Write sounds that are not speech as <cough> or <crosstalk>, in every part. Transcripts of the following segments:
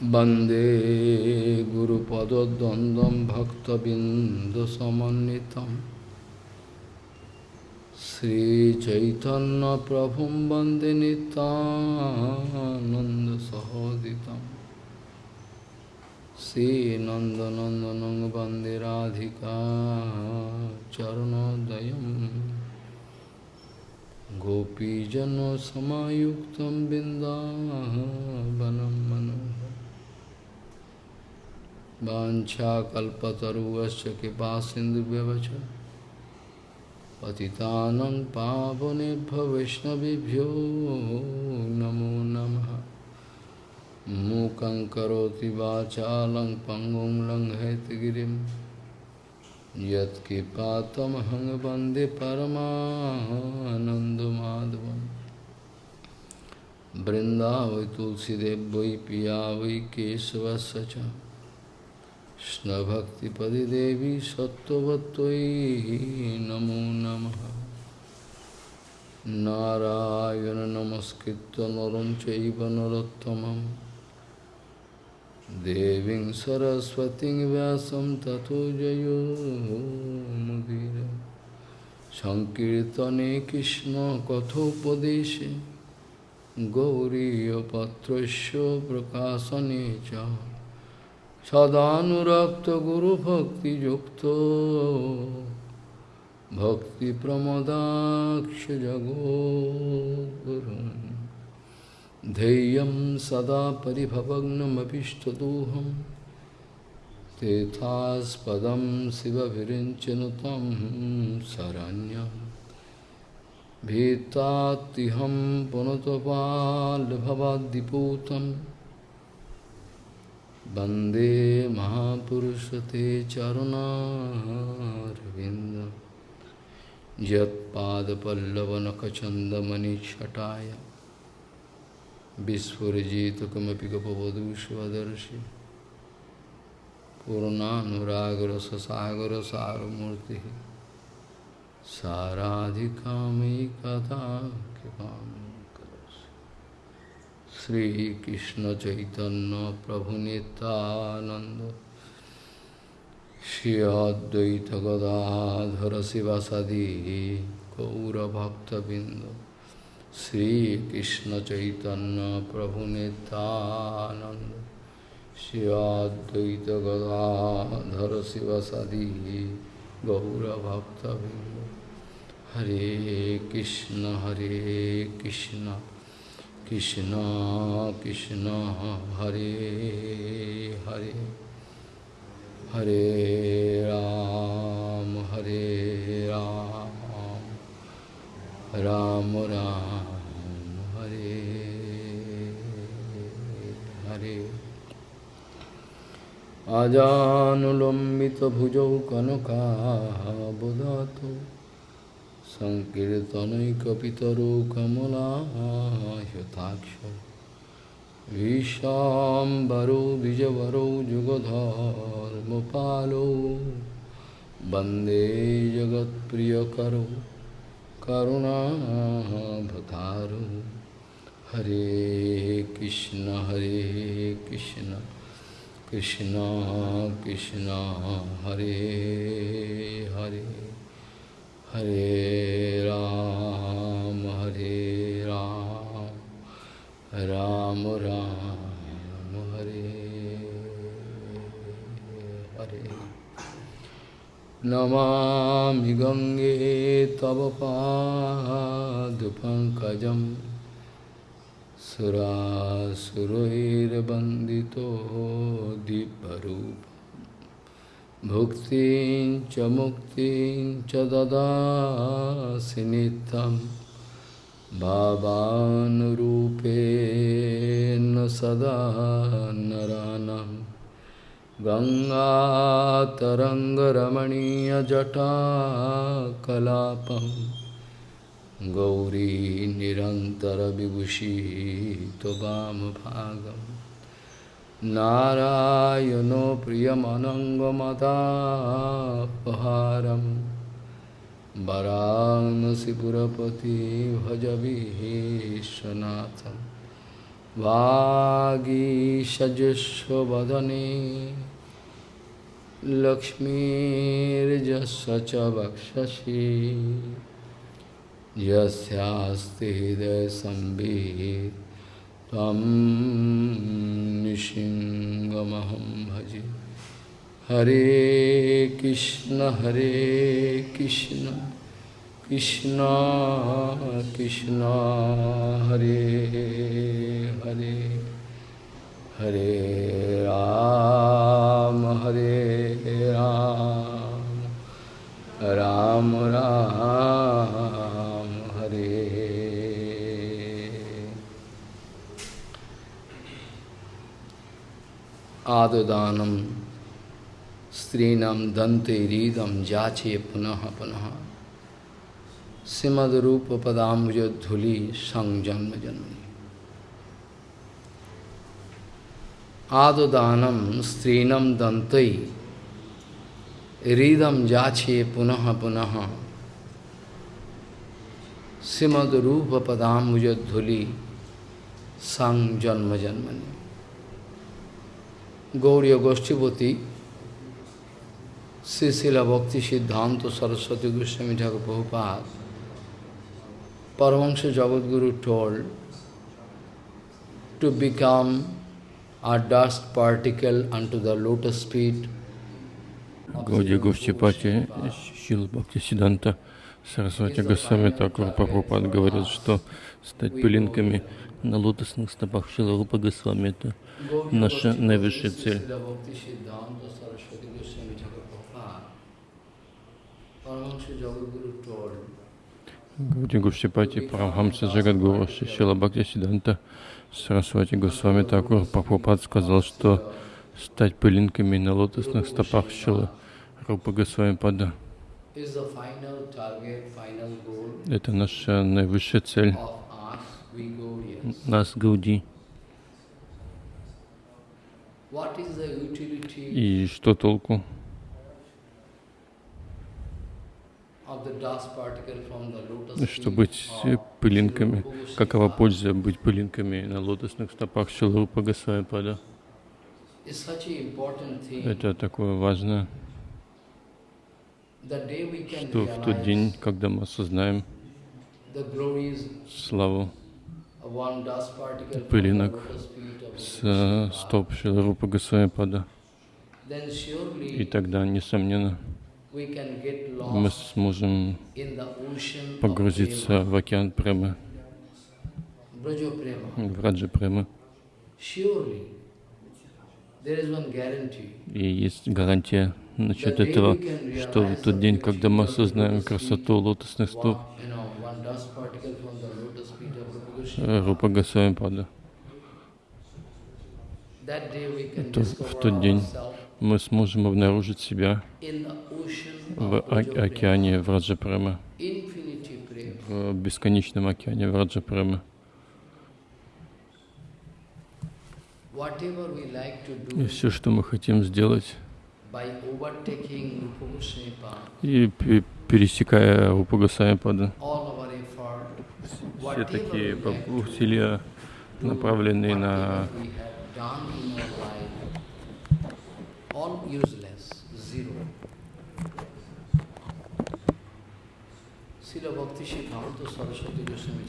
Bande Guru Pada Dandam Bhakta Sri Chaitanya Prabhu Bande Nitananda Sahoditam Sri Nanda nanda Bande Radhika Gopi Gopijano Samayuktam Bindavanam Manam मनोहर कृपा कृपासिन्धुव्यवच पतितानं पावनेभ्यो वैष्णवभ्यो नमो नमः। मूकं करोति वाचालं पङ्गुं लङ्घयतगिरिं। यत्कृपातमहं वृन्दावै तुलसीदेव वै पिया वै केशवस्य কৃষ্ণভক্তিপদে দেবী সত্যবতৈ নমো নম। নারায়ণ নমস্কৃত নরম চৈব নরোত্তম দেবী সরস্বতী ব্যাসম তথো জয়োমুদীর সংকীর্তনে কৃষ্ণ কথোপদেশে গৌরীপত্র প্রকাশনে চা। सदानुरक्तगुरुभक्तियुक्तो भक्तिप्रमदाक्षजगोगुरुन् धैर्यं सदा परिभवग्नमभिष्टदोहं तेथास्पदं शिवभिरिञ्चनुतं शरण्यं। भीतात्तिहं पुनतपाल्भवाद्दिपूतम् Bande Mahapurusate Charunarvindam Jat Pada Pallavanakachandamani Chataya Visfurajita Kamapikapavadu Shivadarshi Purna Nuragara Sasagara Saramurti Saradhikami Katha Kipami Shri कृष्ण चैतन्य प्रभु नितानंद श्री अद्वैत गदाधर शिवासादि गौरभक्तबिंद श्री कृष्ण चैतन्य प्रभु नितानंद श्री अद्वैत गदाधर शिवासादि गौरभक्तबिंद हरे कृष्ण हरे कृष्ण। কৃষ্ণ কৃষ্ণ হরে হরে হরে রাম হরে রাম রাম রাম, হরে হরে। আজানুলম্বিত ভুজৌ কনকাবদাত सङ्कीर्तनैकपितरो कमलायताक्ष विशाम्बरो विजवरो जुगधर्मपालो। वंदे जगत्प्रियकरो, करुणाभतारो। हरे कृष्ण हरे कृष्ण कृष्ण कृष्ण, हरे Hare. Hare Ram, Hare Ram, Ram Ram, Hare Hare. Namami Gange Tava Padupankajam Surasuroir Bandito Diparupa Bhuktin cha muktin cha dadasi nitam Bhavanurupena sada naranam Ganga taranga ramaniya jata kalapam Gauri nirantara vibhushi tobam bhagam Narayano Priyamanangamadapaharam Varanasi Purapati Bhajavishanatham वागीषजुष्वदने लक्ष्मीर्जस्य च वक्षसि यस्यास्ति हृदयसंवित् त्वं निशिङ्गमहं भजे हरे कृष्ण हरे कृष्ण कृष्ण कृष्ण हरे हरे हरे राम हरे राम राम राम आददानम स्त्रीणम दंते रीदम जाचे पुनः पुनः। सिमद सिमदरूप पदाम्बुज धूलि संग जन्म जन्मनि आददानम स्त्रीणम दंतई रीदम जाछे पुनः पुनः। सिमद रूप पदाम्बुज धूलि संग जन्म Germany Gauriya Goshtipati, Sisila Bhakti Siddhanta Saraswati Goswami Thakur Prabhupada, Paramahansa Jagadguru told to become a dust particle unto the lotus feet. Gauriya Goshtipati, Sisila Bhakti Siddhanta Сарасвати Госвами Такур Прабхупад говорит, что стать пылинками на лотосных стопах Шиларупа Госвами – это наша наивысшая цель. Гауди Гуштипати, Парамхамса Джагадгуру, Шила Бхакти Сиданта, Сарасвати Госвами Такур Прабхупад сказал, что стать пылинками на лотосных стопах Шила. Рупа Госвами Пада. Это наша наивысшая цель. нас Гауди. И что толку? что быть пылинками, какова польза быть пылинками на лотосных стопах Шилрупа Госвами Пада? Это такое важное, что в тот день, когда мы осознаем славу пылинок с стоп Шилрупа Госвами Пада, и тогда, несомненно, мы сможем погрузиться в океан премы, в раджа премы. И есть гарантия насчет этого, что в тот день, когда мы осознаем красоту лотосных стоп Рупа Госвами Пада, то в тот день мы сможем обнаружить себя в океане Враджапрема, в бесконечном океане Враджапрема. И все, что мы хотим сделать, и пересекая Рупагасамипада, все такие усилия, направленные на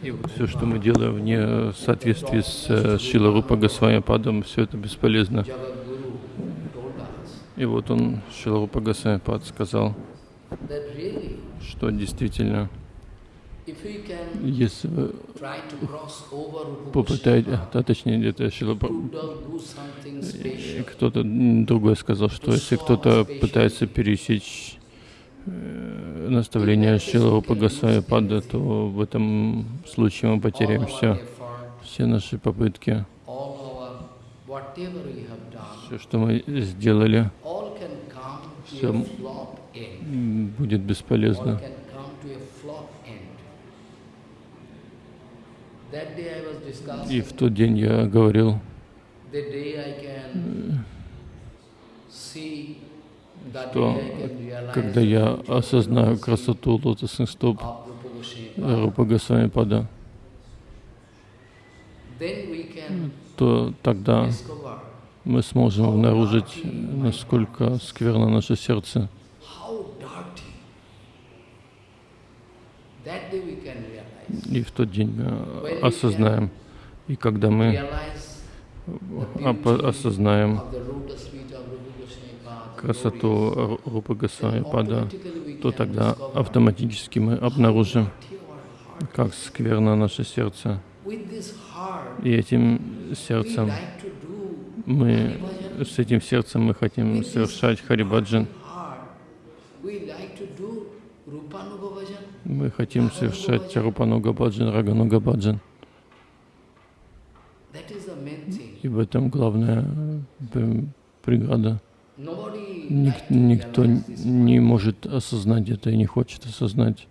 И вот все, что мы делаем вне соответствии с Шила Рупа Госвами Падом, все это бесполезно. И вот он, Шила Рупа Госвами Пад, сказал, что действительно, если вы попытаетесь, а точнее где-то Шила кто-то другой сказал, что если кто-то пытается пересечь наставления Шила Госвами Пада, то в этом случае мы потеряем все, все наши попытки, все, что мы сделали, все будет бесполезно. И в тот день я говорил, что когда я осознаю красоту лотосных стоп Рупа Госвами Пада, то тогда мы сможем обнаружить, насколько скверно наше сердце. И в тот день мы осознаем, и когда мы осознаем красоту Рупы Госвами Пада, то тогда автоматически мы обнаружим, как скверно наше сердце. И этим сердцем мы, с этим сердцем мы хотим совершать Харибаджан. Мы хотим совершать Рупануга Баджан, Рагануга Баджан. И в этом главная э, преграда. Ник, никто не может осознать это и не хочет осознать.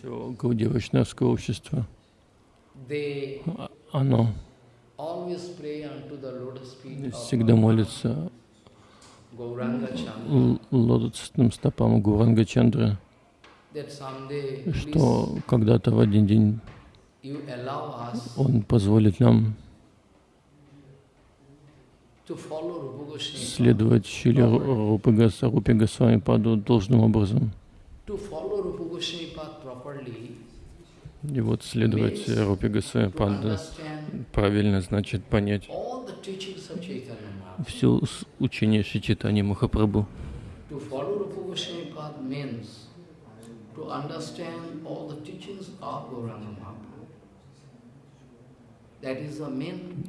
Все Гаудия Вайшнавское общество, оно всегда молится лотосным стопам Гуранга Чандры, что когда-то в один день он позволит нам следовать Шиле Рупе Госвами Паду должным образом. И вот следовать Госвами Паду правильно значит понять все учение Махапрабху. Of Gauranga Mahaprabhu.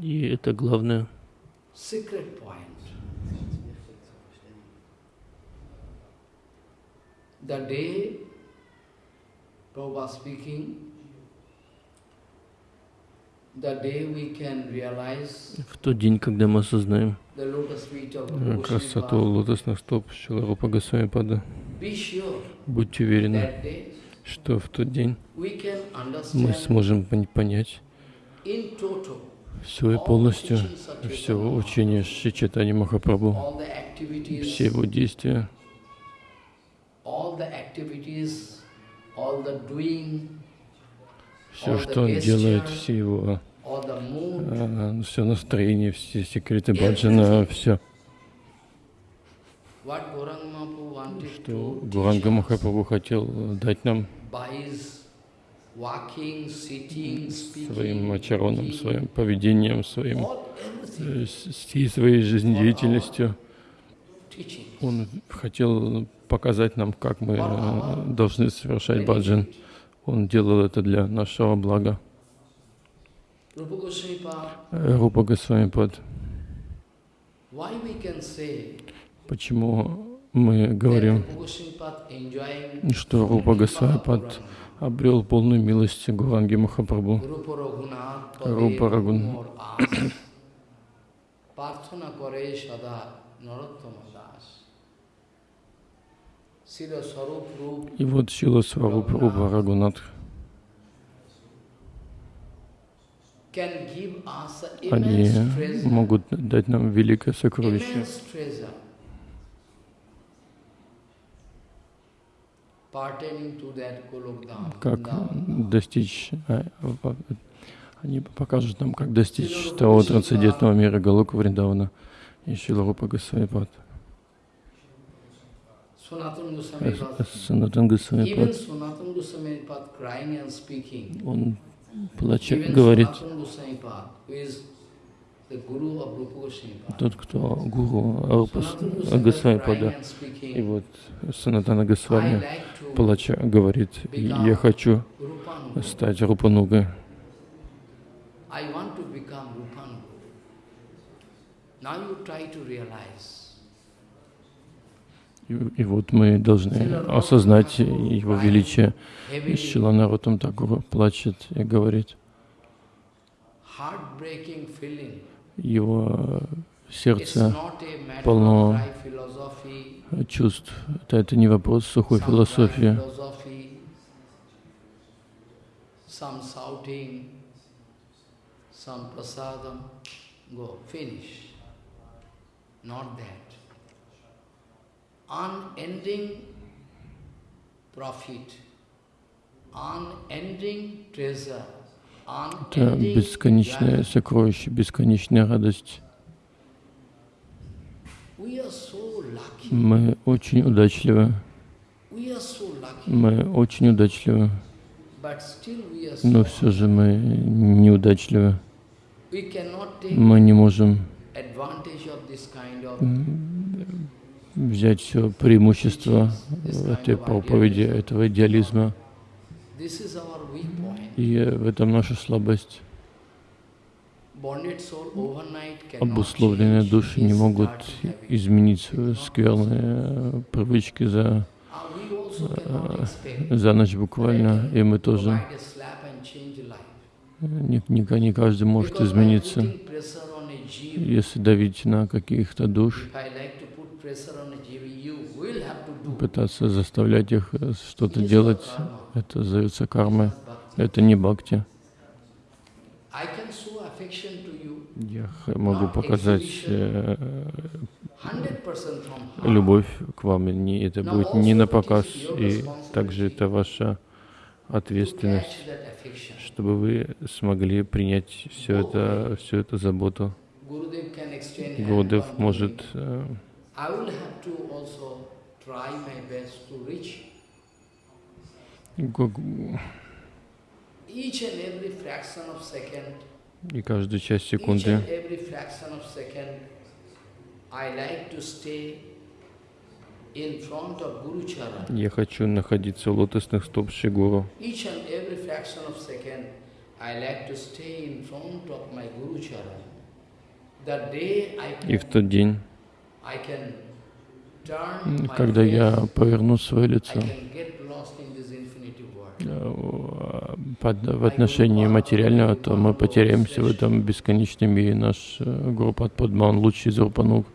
И это главное. The day Prabhupada speaking, the day we can realize в тот день, когда мы осознаем красоту лотосных стоп Шиларупа Госвами Пада, будьте уверены, что в тот день мы сможем понять все и полностью, все учение Шичатани Махапрабху, все его действия, все, что он делает, все его а, все настроение, все секреты баджана, все. Что Гуранга Махапрабху хотел дать нам своим ачароном, своим поведением, своим, э, всей своей жизнедеятельностью. Он хотел показать нам, как мы э, должны совершать баджан. Он делал это для нашего блага. Рупа Госвамипад. Почему мы говорим, что Рупа Госвамипад обрел полную милость Гуранги Махапрабху. Рупа Рагун. И вот Сила Сваруп Рупа Рагунат они могут дать нам великое сокровище. как достичь, а, они покажут нам, как достичь того трансцендентного мира Галока Вриндавана и Шиларупа Госвамипад. Санатан Госвамипад, он плача, говорит, тот, кто гуру Арупас Госвамипада. И вот Санатана Госвами, плача, говорит, я хочу стать Рупанугой. И, и вот мы должны осознать его величие. Шилана Рутам Такура плачет и говорит, его сердце полно чувств. Это, это не вопрос сухой философии. Profit, unending treasure, Это unending бесконечное сокровище, бесконечная радость. Мы очень удачливы. Мы очень удачливы. Но все же мы неудачливы. Мы не можем advantage of this kind of взять все преимущество этой проповеди, этого идеализма. И в этом наша слабость. Обусловленные души не могут изменить свои скверные привычки за, expect за ночь буквально, и мы тоже не, не, не каждый может измениться. Если давить на каких-то душ, пытаться заставлять их э, что-то делать, это зовется кармой. Это не бхакти. Я могу показать э, 100% from heart. любовь к вам, и это будет не на показ, и также это ваша ответственность, чтобы вы смогли принять все это, всю эту заботу. Гурдев может me. э, I will have to also try my best to reach гу- each and every fraction of second, и каждую часть секунды and every fraction of second, I like to stay in front of Guru Charan. я хочу находиться у лотосных стоп Шри Гуру. Each and every fraction of second, I like to stay in front of my Guru Charan. The day I И в тот день, когда я поверну свое I лицо. can get lost in this infinitive world. э, в отношении материального, то мы потеряемся в этом бесконечном мире. Наш э, Гурупад Падма, он лучший из Рупануг.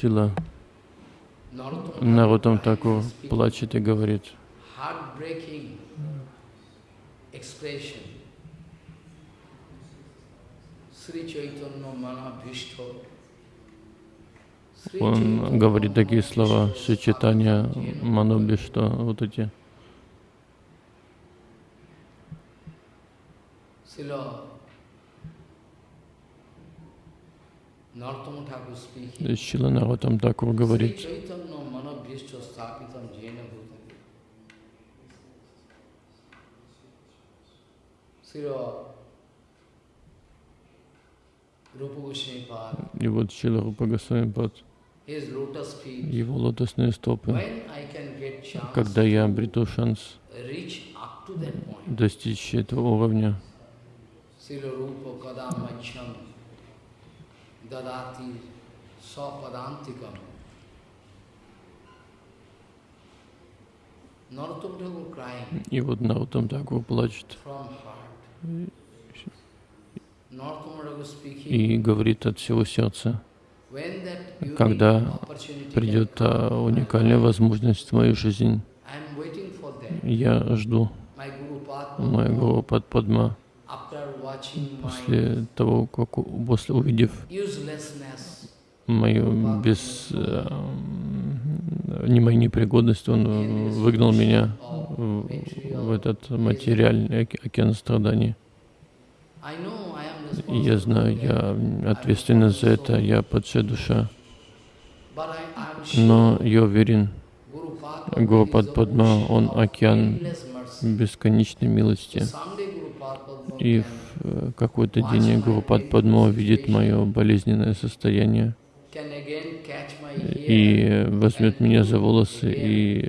Шила Thakur Такур плачет и говорит, он говорит такие слова, Мануби, что вот эти. Шила Наротам Такур говорит, Chaitanya и вот Шила Рупа Госвами Пад, his lotus feet. его лотосные стопы. Когда я обрету шанс достичь этого уровня, и вот Нарутам Такур плачет from heart. Narottam Thakur speaking, и говорит от всего сердца, когда придет а, уникальная возможность в мою жизнь, я жду моего подпадма после того, как после увидев мою без э, не мою непригодность, он э, выгнал меня в, в этот материальный оке- океан страданий. Я знаю, я ответственен за это, я падшая душа. Но я уверен, Гурупад Падма, он океан бесконечной милости. И в э, какой-то день Гурупад Падма увидит мое болезненное состояние и э, возьмет меня за волосы и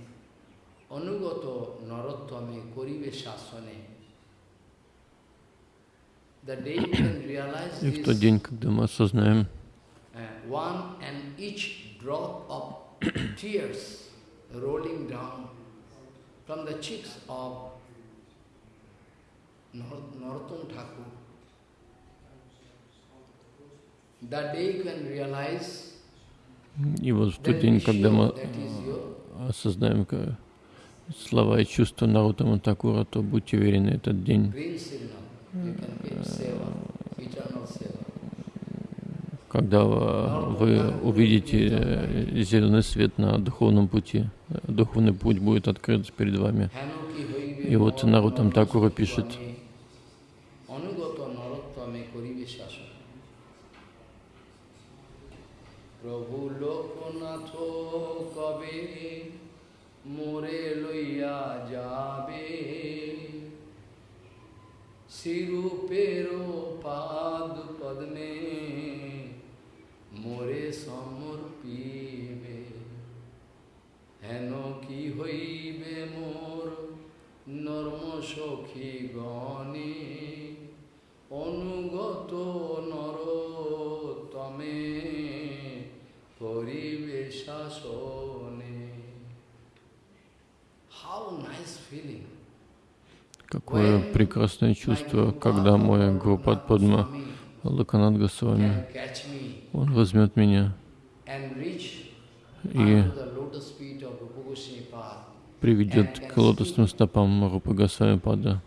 অনুগত নরোত্তমে করিবে শাসনে the day you can realize И в тот this, день, когда мы осознаем uh, one and each drop of tears rolling down from the cheeks of Nor- Narottam Thakur, that day you can realize И вот в that тот be день, когда мы sure that is your осознаем ка- слова и чувства Нарутама Такура, то будьте уверены, этот день э, когда вы увидите зеленый свет на духовном пути, духовный путь будет открыт перед вами. И вот Нарутам Такура пишет, Prabhu Lokunatho Kabe More শিরূপের পাদ পদ্মে, মোরে সমর্পিবে হেন কি হইবে মোর নর্ম সখী গণে? অনুগত নর তমে করিবে শাসনে। How nice feeling. Какое прекрасное чувство, когда мой Гурупад Падма Лаканат Госвами, он возьмет меня и приведет к лотосным стопам Рупы Госвами Пада.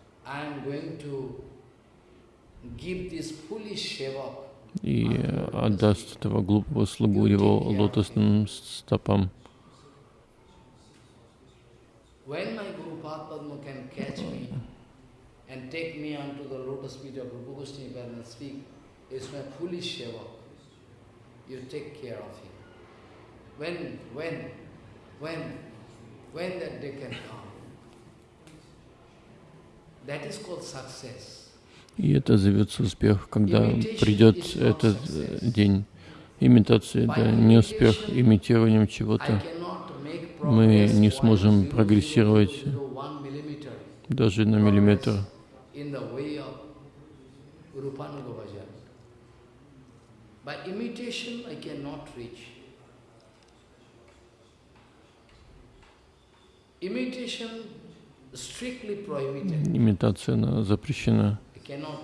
И отдаст этого глупого слугу его лотосным стопам. When my Guru Padma can catch me and take me onto the lotus feet of Rupa Goswami and speak, it's my foolish sevak. You take care of him. When, when, when, when that day can come? That is called success. И это зовется успех, когда придет этот э, день. Имитация — это не успех, имитированием чего-то. Мы не сможем прогрессировать даже на миллиметр in the way of Rupanuga Bhajan. By imitation I cannot reach. Imitation strictly prohibited. Имитация запрещена. I cannot.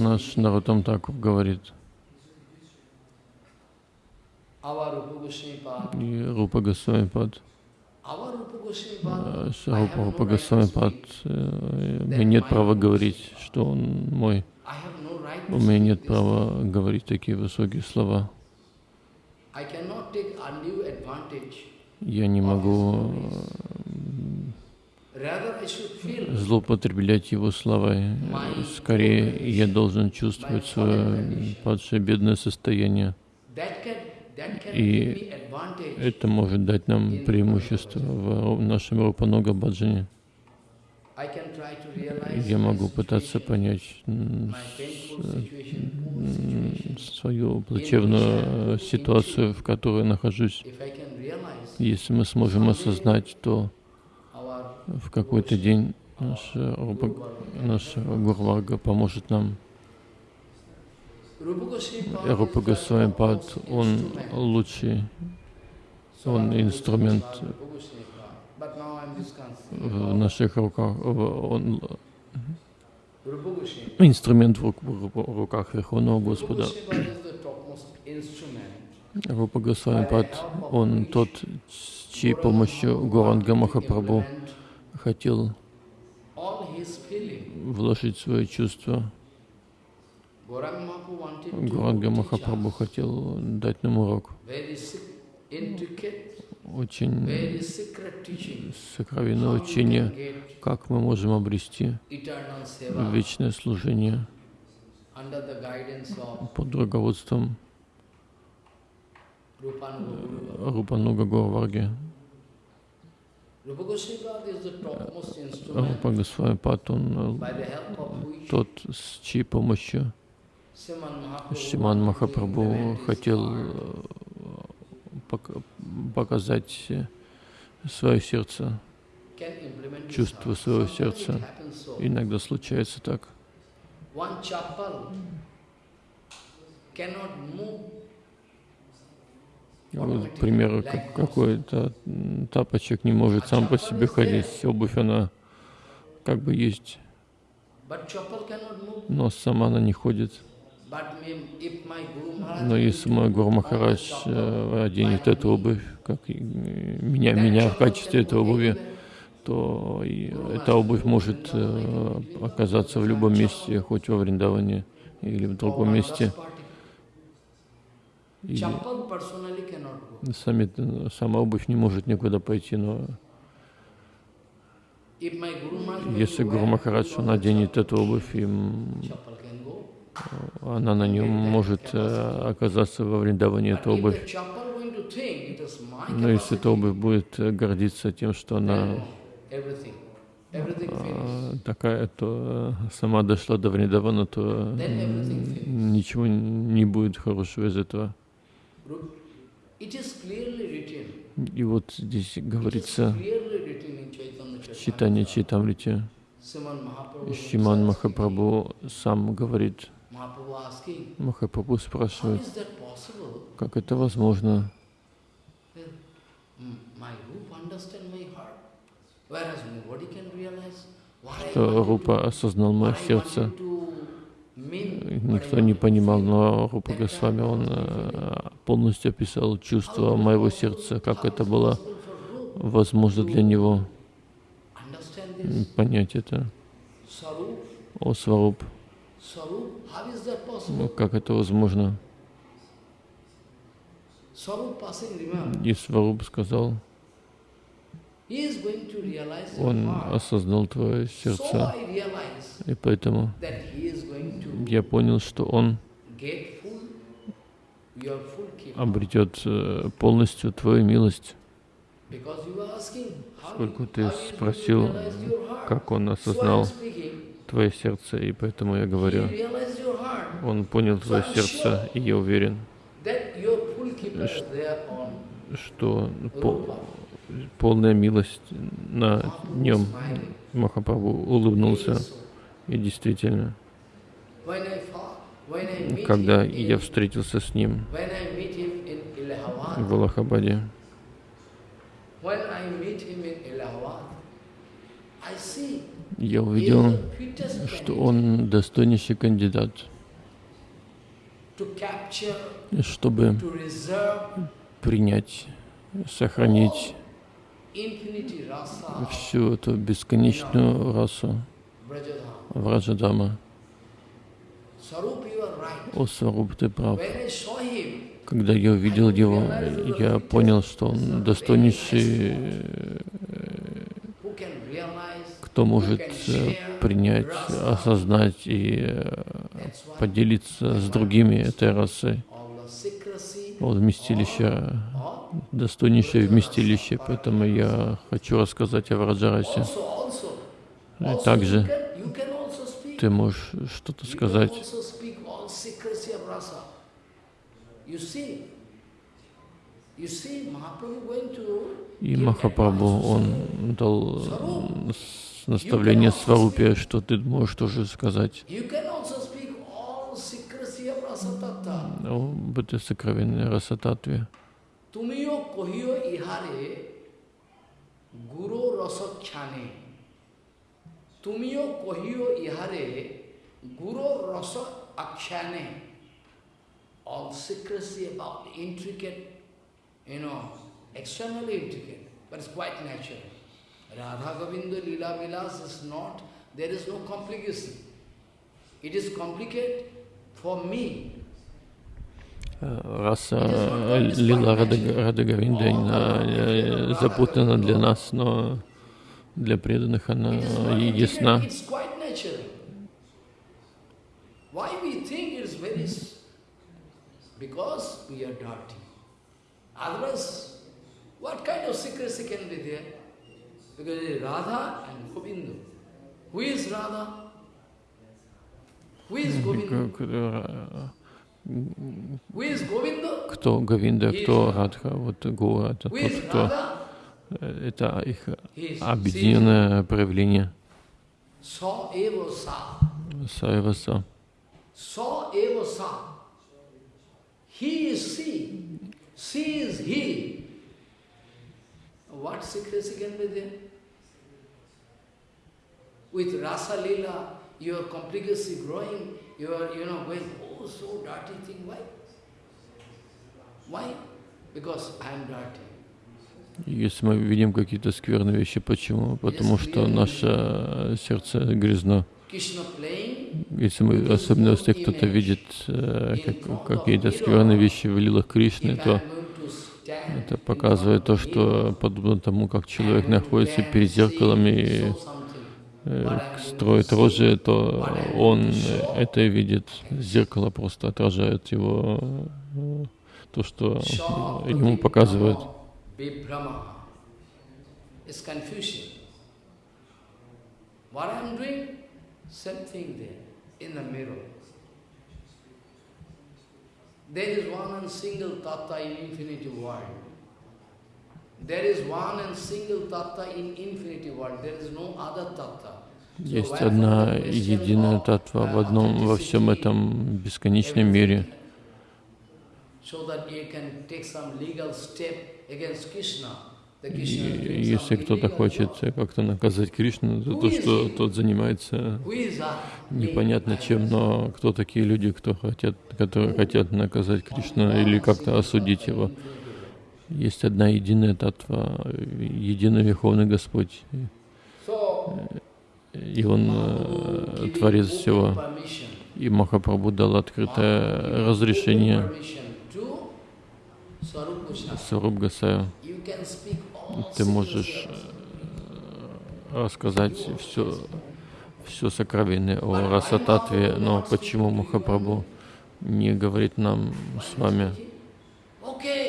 Наш Нарутам Такур говорит, и Рупа Госвами Пад, Goswami э, э, мне нет права говорить, что он мой. У меня нет права говорить такие высокие слова. Я не могу злоупотреблять его словами. Скорее, я должен чувствовать свое падшее бедное состояние. И. Это может дать нам преимущество в нашем Рупанога Баджане. Я могу пытаться понять situation. свою плачевную э, ситуацию, в которой нахожусь. Если мы сможем осознать, то в какой-то день наш, э, наш Гурварга поможет нам. Рупа Госвами он лучший, он инструмент в наших руках, он инструмент в рук- в ру- в руках Верховного Господа. Рупа Госвами Пад, он тот, с чьей помощью Горанга Махапрабху хотел вложить wanted to Горанга Махапрабху хотел дать нам урок. Очень сокровенное учение, как мы можем обрести вечное служение под руководством. Рупануга topmost Рупа Госвами Пад, он тот, с чьей помощью Шиман Махапрабху хотел э, показать э, свое сердце. heart. своего сердца. Иногда случается так. Вот, к примеру, как какой-то тапочек не может сам по себе ходить. Обувь, она как бы есть, но сама она не ходит. Но если мой Гуру Махарадж э, оденет эту обувь, как э, меня, меня в качестве этой обуви, то эта обувь может э, оказаться в любом месте, хоть во Вриндаване или в другом месте. И сами, сама обувь не может никуда пойти, но если Гуру Махарадж, он оденет эту обувь, и м, chappal can go. Она на нем может э, оказаться во Вриндаване, But эта обувь. Но если эта обувь будет э, гордиться тем, что она а, такая, то э, сама дошла до Вриндавана, то ничего не будет хорошего из этого. И вот здесь говорится в читании Mahaprabhu Шиман Махапрабху сам говорит, Махапрабху спрашивает, как это возможно, что Рупа осознал мое сердце. Никто не понимал, но Рупа Госвами, он э, полностью описал чувство моего сердца, как это было возможно для него? понять это. О, Сваруб, Ну, как это возможно? И Сваруб сказал, он осознал твое сердце, и поэтому я понял, что он обретет э, полностью твою милость, how ты спросил, как он осознал твое сердце, и поэтому я говорю, он понял твое сердце, и я уверен, что по- полная милость на нем. Махапрабху улыбнулся, и действительно, когда я встретился с ним в Аллахабаде, я увидел, что он достойнейший кандидат, чтобы принять, сохранить всю эту бесконечную расу. Враджадама. О, Сваруб, ты прав. Когда я увидел его, я понял, что он достойнейший, кто может э, принять, осознать и э, поделиться с другими этой расой. Вот вместилище, достойнейшее вместилище, поэтому я хочу рассказать о Враджарасе. И также ты можешь что-то сказать. И Махапрабху, он дал наставление Сварупе, что ты можешь тоже сказать You can also speak all secrecy of rasa tattva. об этой сокровенной расататве. তুমিও কহিও ইহারে গুরু রসখ্যানে তুমিও কহিও ইহারে গুরু রস আখ্যানে all secrecy about the intricate, you know, externally intricate, but it's quite natural. Radha Govinda Lila Vilas is not, there is no complication. It is complicated for me. Э, э, Лила Рада- Радагавинда э, запутана для нас, но для преданных она и ясна. Because we are dirty. Otherwise, what kind of secrecy can be there? Because it is Radha and Govinda. Who is Radha? Who is Govinda? К- к- Who is Govinda? Кто Говинда, кто Радха, вот Гура, это тот, кто? Э, Это их объединенное проявление. Саеваса. Sa. He is she. She is he. What secrecy can be there? With Rasa Lila, your complicacy growing, you are, you know, going, oh, so dirty thing. Why? Why? Because I am dirty. Если мы видим какие-то скверные вещи, почему? Потому что наше сердце грязно. Если мы, особенно если кто-то видит э, как- какие-то скверные вещи в лилах Кришны, то это показывает то, что подобно тому, как человек находится перед зеркалом и строит рожи, то он э, это видит. Зеркало просто отражает его, э, то, что ему показывают. There is one and single tattva in infinity world. There is one and single tattva in infinity world. There is no other tattva. Есть одна единая татва в одном, во всем этом бесконечном мире. И если кто-то хочет как-то наказать Кришну за то, что тот занимается непонятно чем, но кто такие люди, кто хотят, которые хотят наказать Кришну или как-то осудить его. Есть одна единая татва, единый Верховный Господь, и Он э, Творец всего. И Махапрабху дал открытое разрешение. Саруб Гасаю. Ты можешь э, рассказать все, все сокровенное о Расататве, но почему Махапрабху не говорит нам с вами? Okay,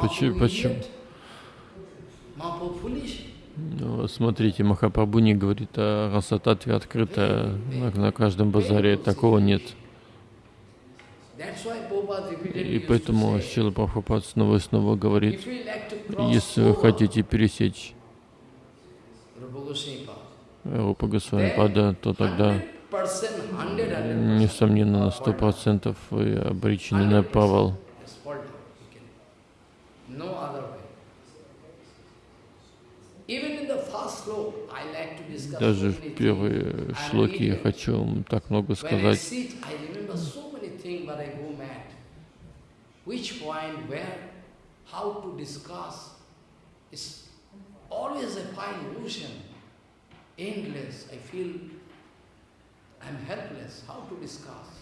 Почему? Почему? Ну, смотрите, Махапрабху не говорит о Расататве открыто на, каждом базаре, такого нет. И поэтому Шила Прабхупад снова и снова говорит, если вы хотите пересечь Рупа Госвами Пада, то тогда, 100%, 100%, несомненно, на сто процентов вы обречены на so Даже в I'm шлоки я хочу вам так много сказать. endless. I feel I'm helpless. How to discuss?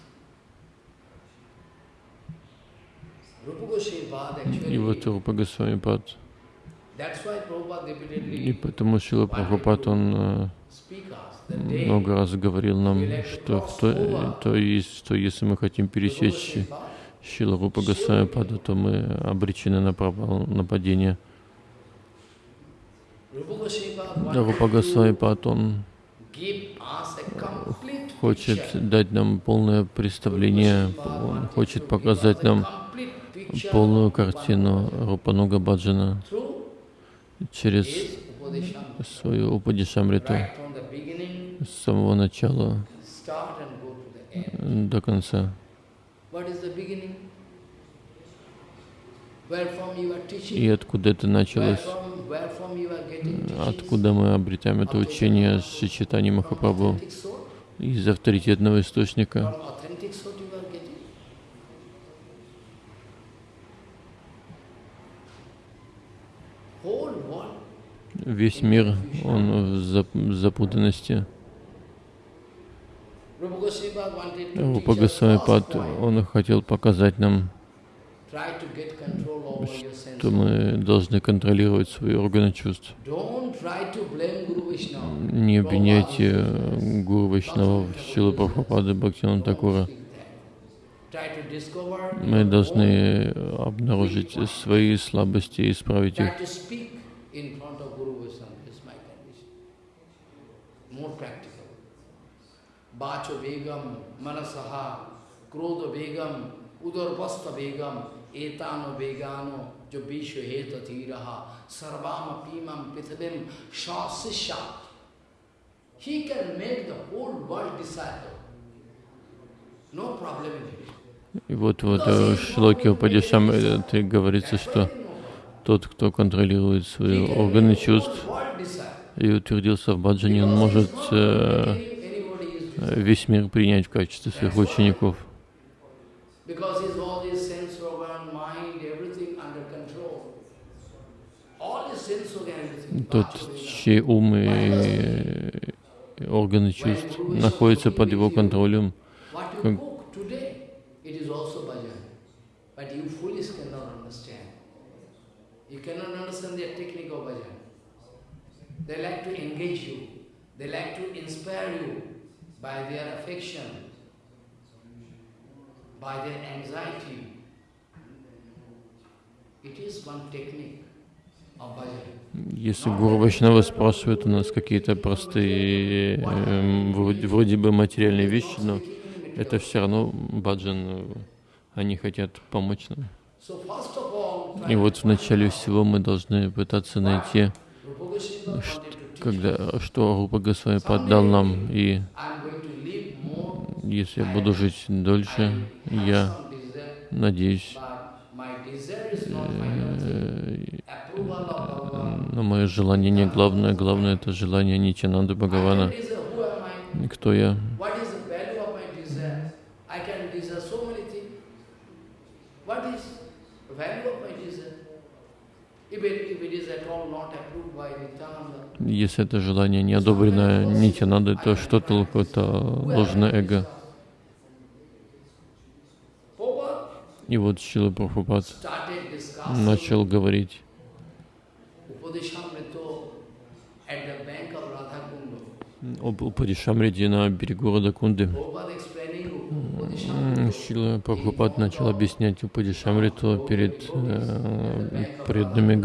И вот Рупа Госвами Пад. И потому Шила Прабхупад, он э, много раз говорил нам, что, то, то есть, что если мы хотим пересечь Шила Рупа Госвами Пада, то мы обречены на провал, на падение. Rupa Goswami Pad Да, wanted Рупа Госвами Пад, он хочет дать нам полное представление, он хочет показать нам полную картину Рупануга Баджана через свою Упадишамриту с самого начала до конца. И откуда это началось? Откуда мы обретаем это учение Шичитани From Махапрабху? Из авторитетного источника. Весь мир, он в зап- запутанности. Рупа Госвами он хотел показать нам, Что мы должны контролировать свои органы чувств. Не обвиняйте э, Гуру Вайшнава, Шилу Прабхупады, Бхактивана Такура. Мы должны обнаружить свои слабости и исправить их. Vacho Begam, Manasaha, Krodha Begam, Udarvasta Begam, Etano Begano, Jo Vishwa Heta Tiraha, Sarvama Pimam Pithabim, Shasisha. He can make the whole world disciple. No problem in it. И вот в шлоке Упадишам это говорится, что тот, кто контролирует свои органы чувств и утвердился в баджане, он может э, весь мир принять в качестве своих учеников. Because his all his sense organ, mind, everything under control. Тот, чей ум и э, органы чувств находятся под его контролем, What you Как- cook today, it is also bhajan. But you foolish cannot understand. You cannot understand the technique of bhajan. They like to engage you. They like to inspire you by their affection, by their anxiety. It is one technique of bhajan. Если Гуру Вайшнава спрашивает у нас какие-то простые, эм, вроде, вроде бы материальные вещи, но это все равно баджан, э, они хотят помочь нам. И вот в начале всего мы должны пытаться найти, teach когда, что Рупа Госвами поддал нам, и I'm going to live more если я буду жить дольше, я надеюсь, э, но мое желание не главное, главное это желание Нитянанды Бхагавана. Кто я? What is the value of my desire? I can desire so many things. What is the value of my desire? If it, if it is at all not approved by Nityananda, Если это желание не одобрено Нитянандой, то что толку? Это ложное эго. И вот Шила Прабхупад начал говорить об Упадишамриде на берегу Радакунды. Шила Прабхупад начал объяснять Упадишамриту перед э, преданными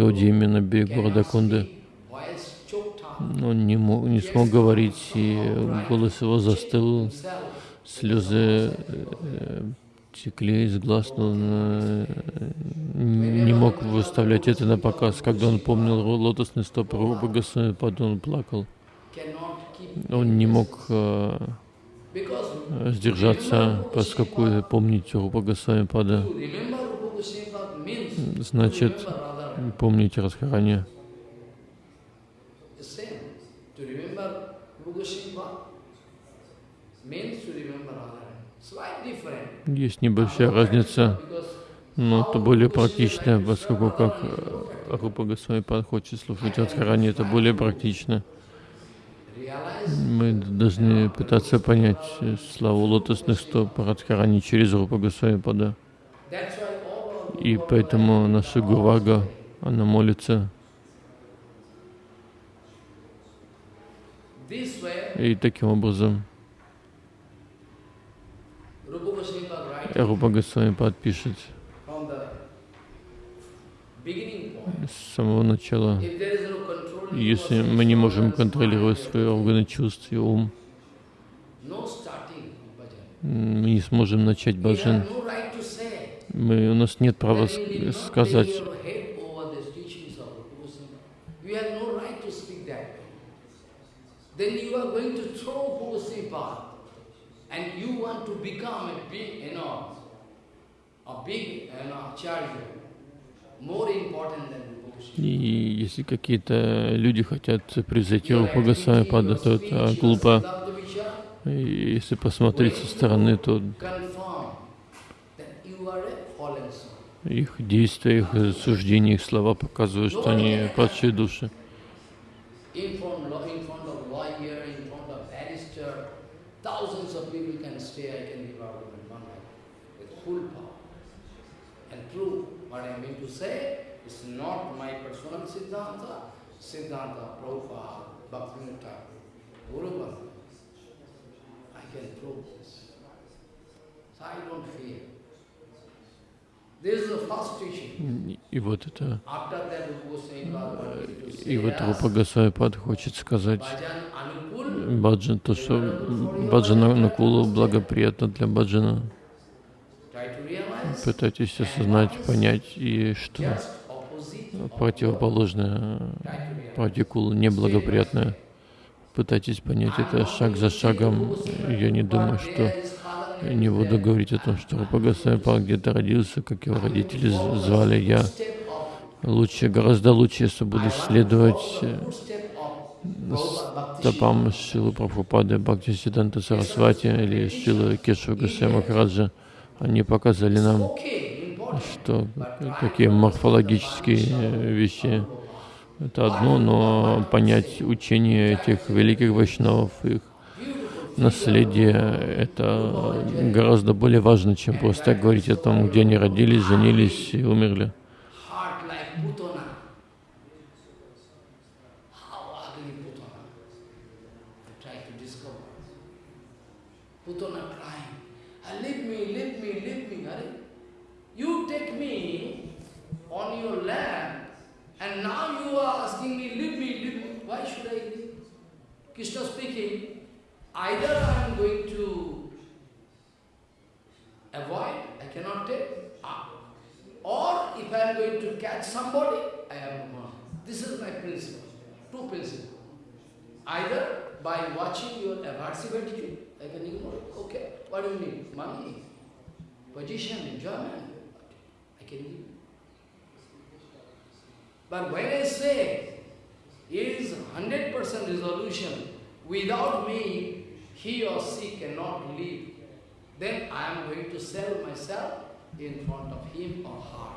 берегу Радакунды. voice choked up Он не, мог, не смог говорить, и голос его застыл, слезы э, текли из глаз, но он э, не мог выставлять это на показ. Когда он помнил лотосный стоп Рупа Госвами, он плакал. Он не мог э, сдержаться, поскольку помнить Рупа Госвами Пада, to remember Rupa Goswami means значит помнить Радхарани. Есть небольшая разница, но это более практично, поскольку как э, Рупа Госвами Пад хочет слушать Радхарани, это более практично. Мы должны пытаться понять славу лотосных стоп Радхарани через Рупа Госвами Пада. that's why all our И поэтому наша Гурага, она молится. И таким образом Рупа Госвами Пад пишет с самого начала. Если мы не можем контролировать свои органы чувств и ум, мы не сможем начать баджан. Мы, у нас нет права сказать, и если какие-то люди хотят превзойти thinking Пада, то это глупо. И если посмотреть со стороны, то их действия, их суждения, их слова показывают, что они падшие души. In front, law- in front of lawyer, in front of barrister, thousands of people can stay, I can give out in one night with full power. And prove what I mean to say is not my personal Siddhanta, Siddhanta Prabhupada, Bhaktivinoda Thakur, Guru Bhakti. I can prove this. So I don't fear. И вот это, и вот Рупа Госвами Пад хочет сказать, баджан, то, что баджана накулу благоприятно для баджана. Пытайтесь осознать, понять, и что противоположное пратикулу неблагоприятное. Пытайтесь понять это шаг за шагом. Я не думаю, что не буду говорить о том, что Рупа Госвами где-то родился, как его родители звали. Я лучше, гораздо лучше, если буду следовать э, стопам Шилы Прабхупады, Бхакти Сиданта Сарасвати или Шилы Кешва Госвами Махараджа. Они показали нам, что такие морфологические э, вещи это одно, но понять учение этих великих вайшнавов, их наследие, это гораздо более важно, чем просто говорить о том, где они родились, женились и умерли. Are asking me, leave me, leave me. Why should I leave? Krishna speaking, either I am going to avoid, I cannot take, or if I am going to catch somebody, I am gone. This is my principle, two principles. Either by watching your aversive attitude, I can ignore it. Okay, what do you need? Money, position, enjoyment. I can give. But when I say is 100% resolution, without me, he or she cannot live, then I am going to sell myself in front of him or her.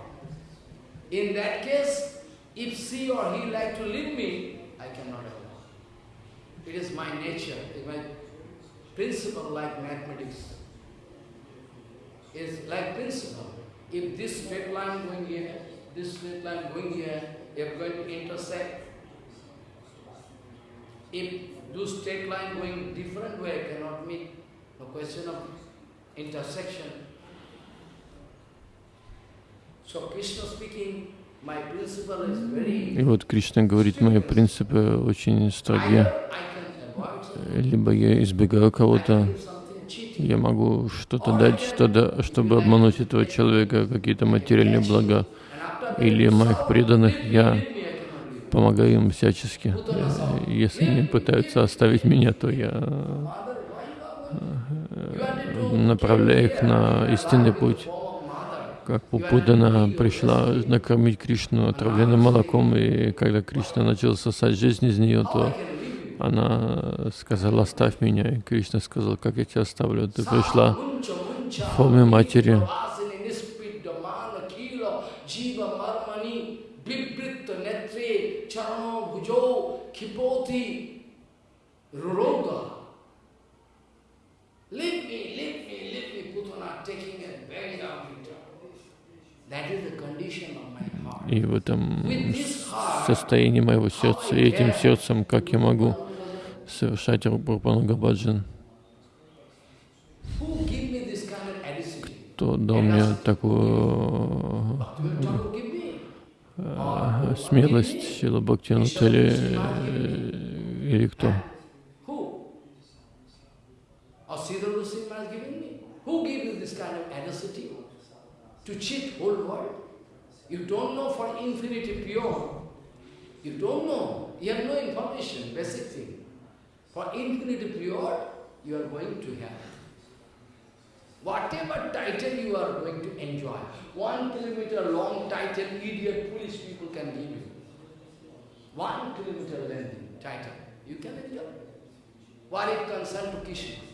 In that case, if she or he like to leave me, I cannot allow. It is my nature, it is my principle like mathematics. It's like principle. If this straight line going here, this straight line going here, they are going to intersect. If those straight line going different way cannot meet, no question of intersection. So Krishna speaking, my principle is very И вот Кришна говорит, мои принципы очень строги. either I can avoid something, Либо я избегаю кого-то, я могу что-то дать, что-то, чтобы обмануть этого человека, какие-то материальные блага. Или моих преданных я помогаю им всячески. Э, Если они пытаются оставить меня, то я the направляю их на истинный путь. Как Пупудана пришла накормить Кришну отравленным молоком, и когда Кришна начал сосать жизнь из нее, то она сказала, оставь меня. И Кришна сказал, как я тебя оставлю? Ты пришла в форме матери, и в этом состоянии моего сердца, и этим сердцем, как я могу совершать Рупануга Баджан, who give me this kind of audacity? то дал мне такую э, смелость, Шила Бхактинут или, или кто? Or Siddhartha Singh has given me? Who gave you this kind of audacity? To cheat whole world? You don't know for infinity pure. You don't know. You have no information, basic thing. For infinity pure, you are going to have. Whatever title you are going to enjoy, one kilometer long title, idiot, foolish people can give you. One kilometer length title, you can enjoy. What it concern to Krishna?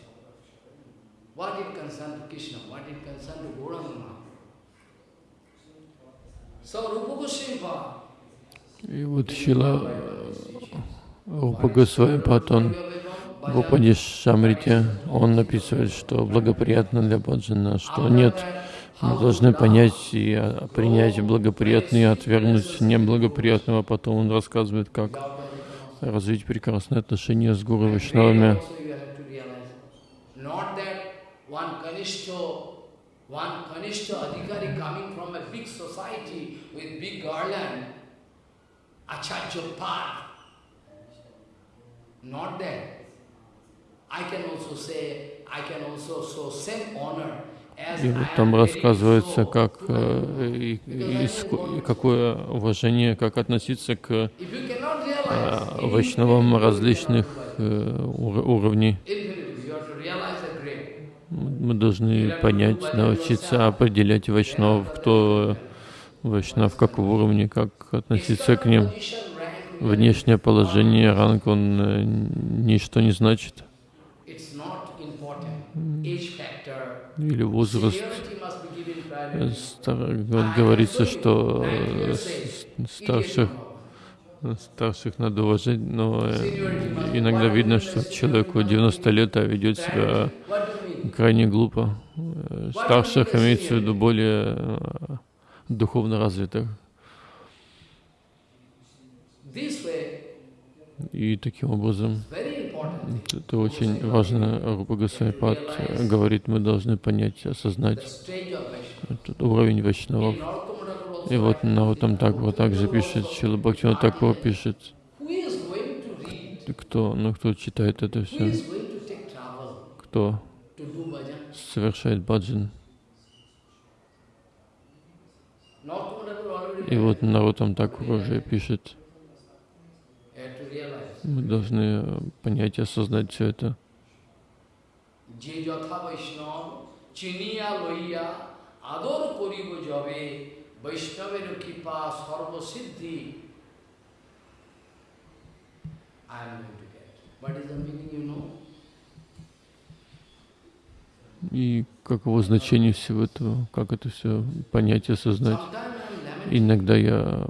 What it concern to Krishna? What it concern to Gauranga? So Rupa Goswami И вот Шила Рупа Госвами Патон в Упадиш Шамрите, он написывает, что благоприятно для Баджана, что нет, мы должны понять и а, принять благоприятное и отвергнуть неблагоприятного. Потом он рассказывает, как развить прекрасные отношения с Гуру Вишнавами. One Kanishta, one Kanishta Adhikari coming from a big society with big garland, Acharya path. Not that. И вот там рассказывается, как э, и, и, и какое уважение, как относиться к э, вайшнавам различных э, уровней. Мы должны понять, научиться определять вайшнавов, кто вайшнав, какого уровня, как относиться к ним. Внешнее положение, ранг, он э, ничто не значит. Или возраст. Стар, вот говорится, что э, старших, старших надо уважать, но э, иногда видно, что человеку 90 лет, а ведет себя крайне глупо. Старших имеется в виду более духовно развитых. И таким образом, это очень важно, Рупа Госвамипад говорит, мы должны понять, осознать этот уровень Вайшнавов. И вот Наутам Такур также пишет, Шила Бхактина Такур пишет, кто, ну кто читает это все, кто совершает баджан. И вот Нарутам Такур уже пишет, мы должны понять и осознать все это. И каково значение всего этого, как это все понять и осознать. Иногда я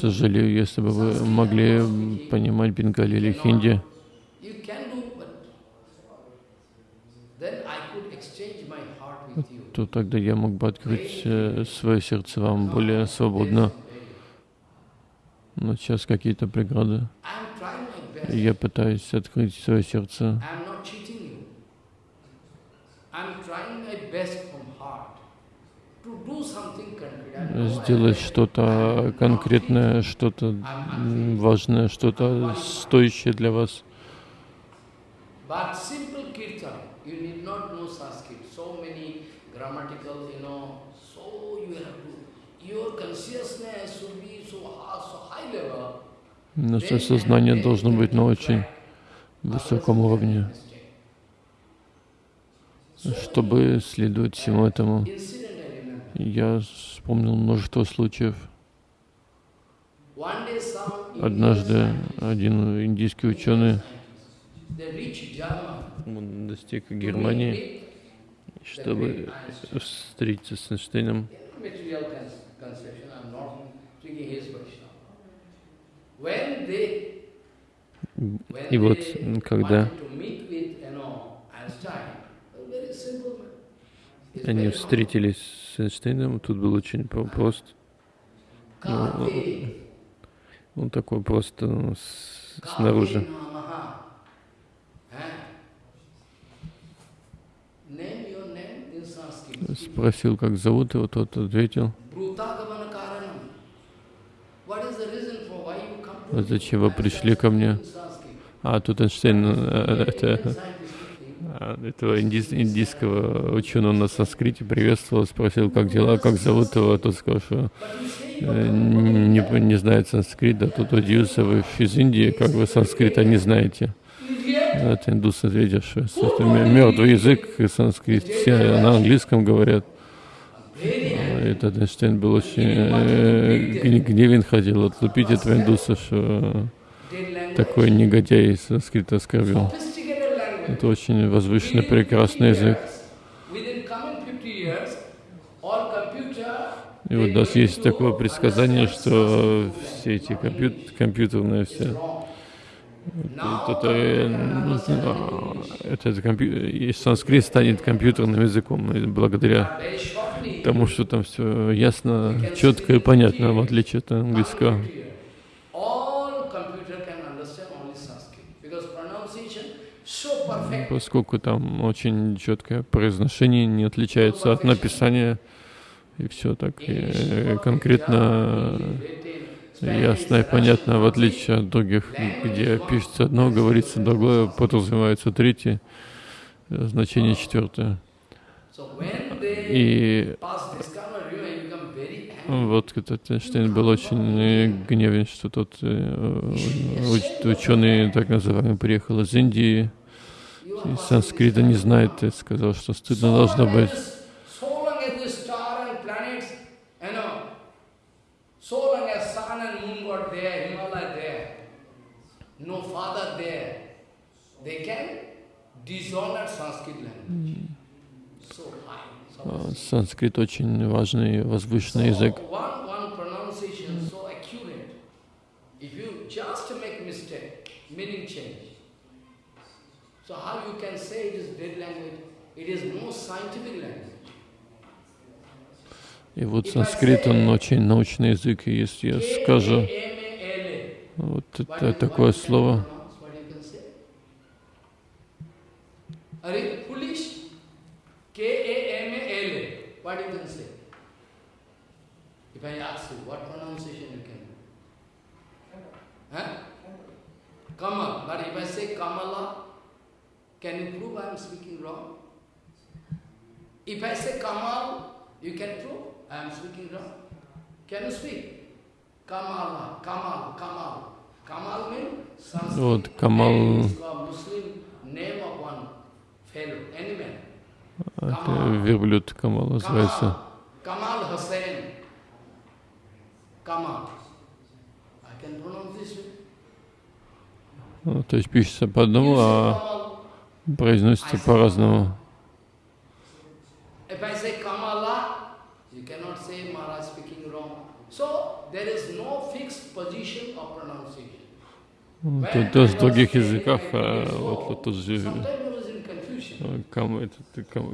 сожалею, если бы вы могли понимать бенгали или хинди. то тогда я мог бы открыть э, свое сердце вам более свободно. Но сейчас какие-то преграды. Я пытаюсь открыть свое сердце. сделать что-то <laughs> конкретное, что-то важное, что-то стоящее для вас. Наше сознание должно быть на очень высоком уровне, чтобы следовать всему этому. Я вспомнил множество случаев. Однажды один индийский ученый он достиг Германии, чтобы встретиться с Эйнштейном. И вот, когда они встретились с Эйнштейном, тут был очень прост. Ну, он такой просто ну, снаружи. Спросил, как зовут его, тот ответил. Зачем вы пришли ко мне? А тут Эйнштейн, э, это а, этого индийского ученого на санскрите приветствовал, спросил, как дела, как зовут его, тот сказал, что э, не, не знает санскрит, да тут удивился, вы из Индии, как вы санскрита не знаете. Это индус ответил, что это мертвый язык, санскрит, все на английском говорят. Этот Эйнштейн был очень э, гневен, хотел отлупить этого индуса, что такой негодяй санскрита оскорбил. Это очень возвышенный, прекрасный язык. И вот у нас есть такое предсказание, что все эти компьют компьютерные все, это, это, это компью санскрит станет компьютерным языком благодаря тому, что там все ясно, четко и понятно, в отличие от английского. поскольку там очень четкое произношение, не отличается от написания, и все так и конкретно ясно и понятно, в отличие от других, где пишется одно, говорится другое, подразумевается третье, э, значение четвертое. И вот этот Эйнштейн был очень гневен, что тот э, ученый, так называемый, приехал из Индии, и санскрита не знает, и сказал, что стыдно должно быть. Санскрит очень важный, возвышенный язык. So how you can say it is dead language? It is most scientific language. И вот санскрит, он очень научный язык, и если я скажу вот это такое слово, What you can say? If I ask you, what pronunciation you can do? Huh? Kamal. But if I say Kamala, can you prove I am speaking wrong? If I say Kamal, you can prove I am speaking wrong. Can you speak? Kamala, Kamal, Kamal. Kamal means Sanskrit. Вот Камал. Name of one fellow, any man. Это верблюд Камал. называется. Ну, то есть пишется по одному, а произносится по-разному. Тут даже в других языках, а вот тут же Кам,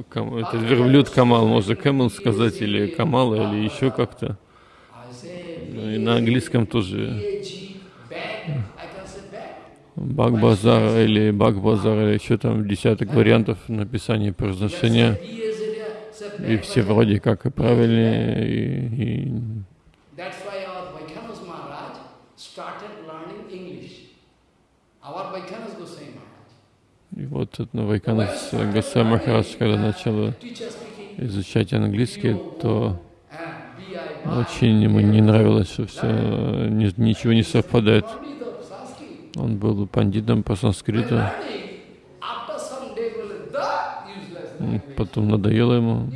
кам, этот верблюд Камал, можно Камал сказать, или Камала, или еще как-то. И на английском тоже. Бак-базар или Бак-базар, или еще там десяток вариантов написания произношения. И все вроде как и правильные, и, и И вот Вайканас Гаса Махарадж, когда начал изучать английский, то очень ему не нравилось, что все, ничего не совпадает. Он был пандитом по санскриту. Потом надоело ему.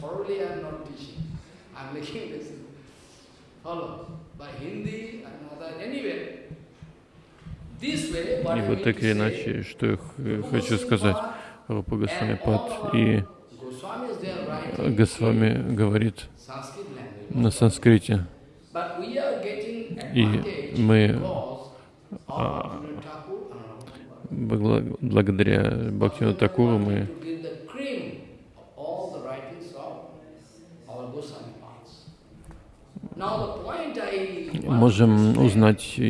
Thoroughly I am not teaching. I am making <laughs> this follow by Hindi and other anyway. И вот так или иначе, что я хочу сказать, Рупа Госвами Пад и Госвами говорит на санскрите. И мы а, благодаря Бхактину Такуру мы можем узнать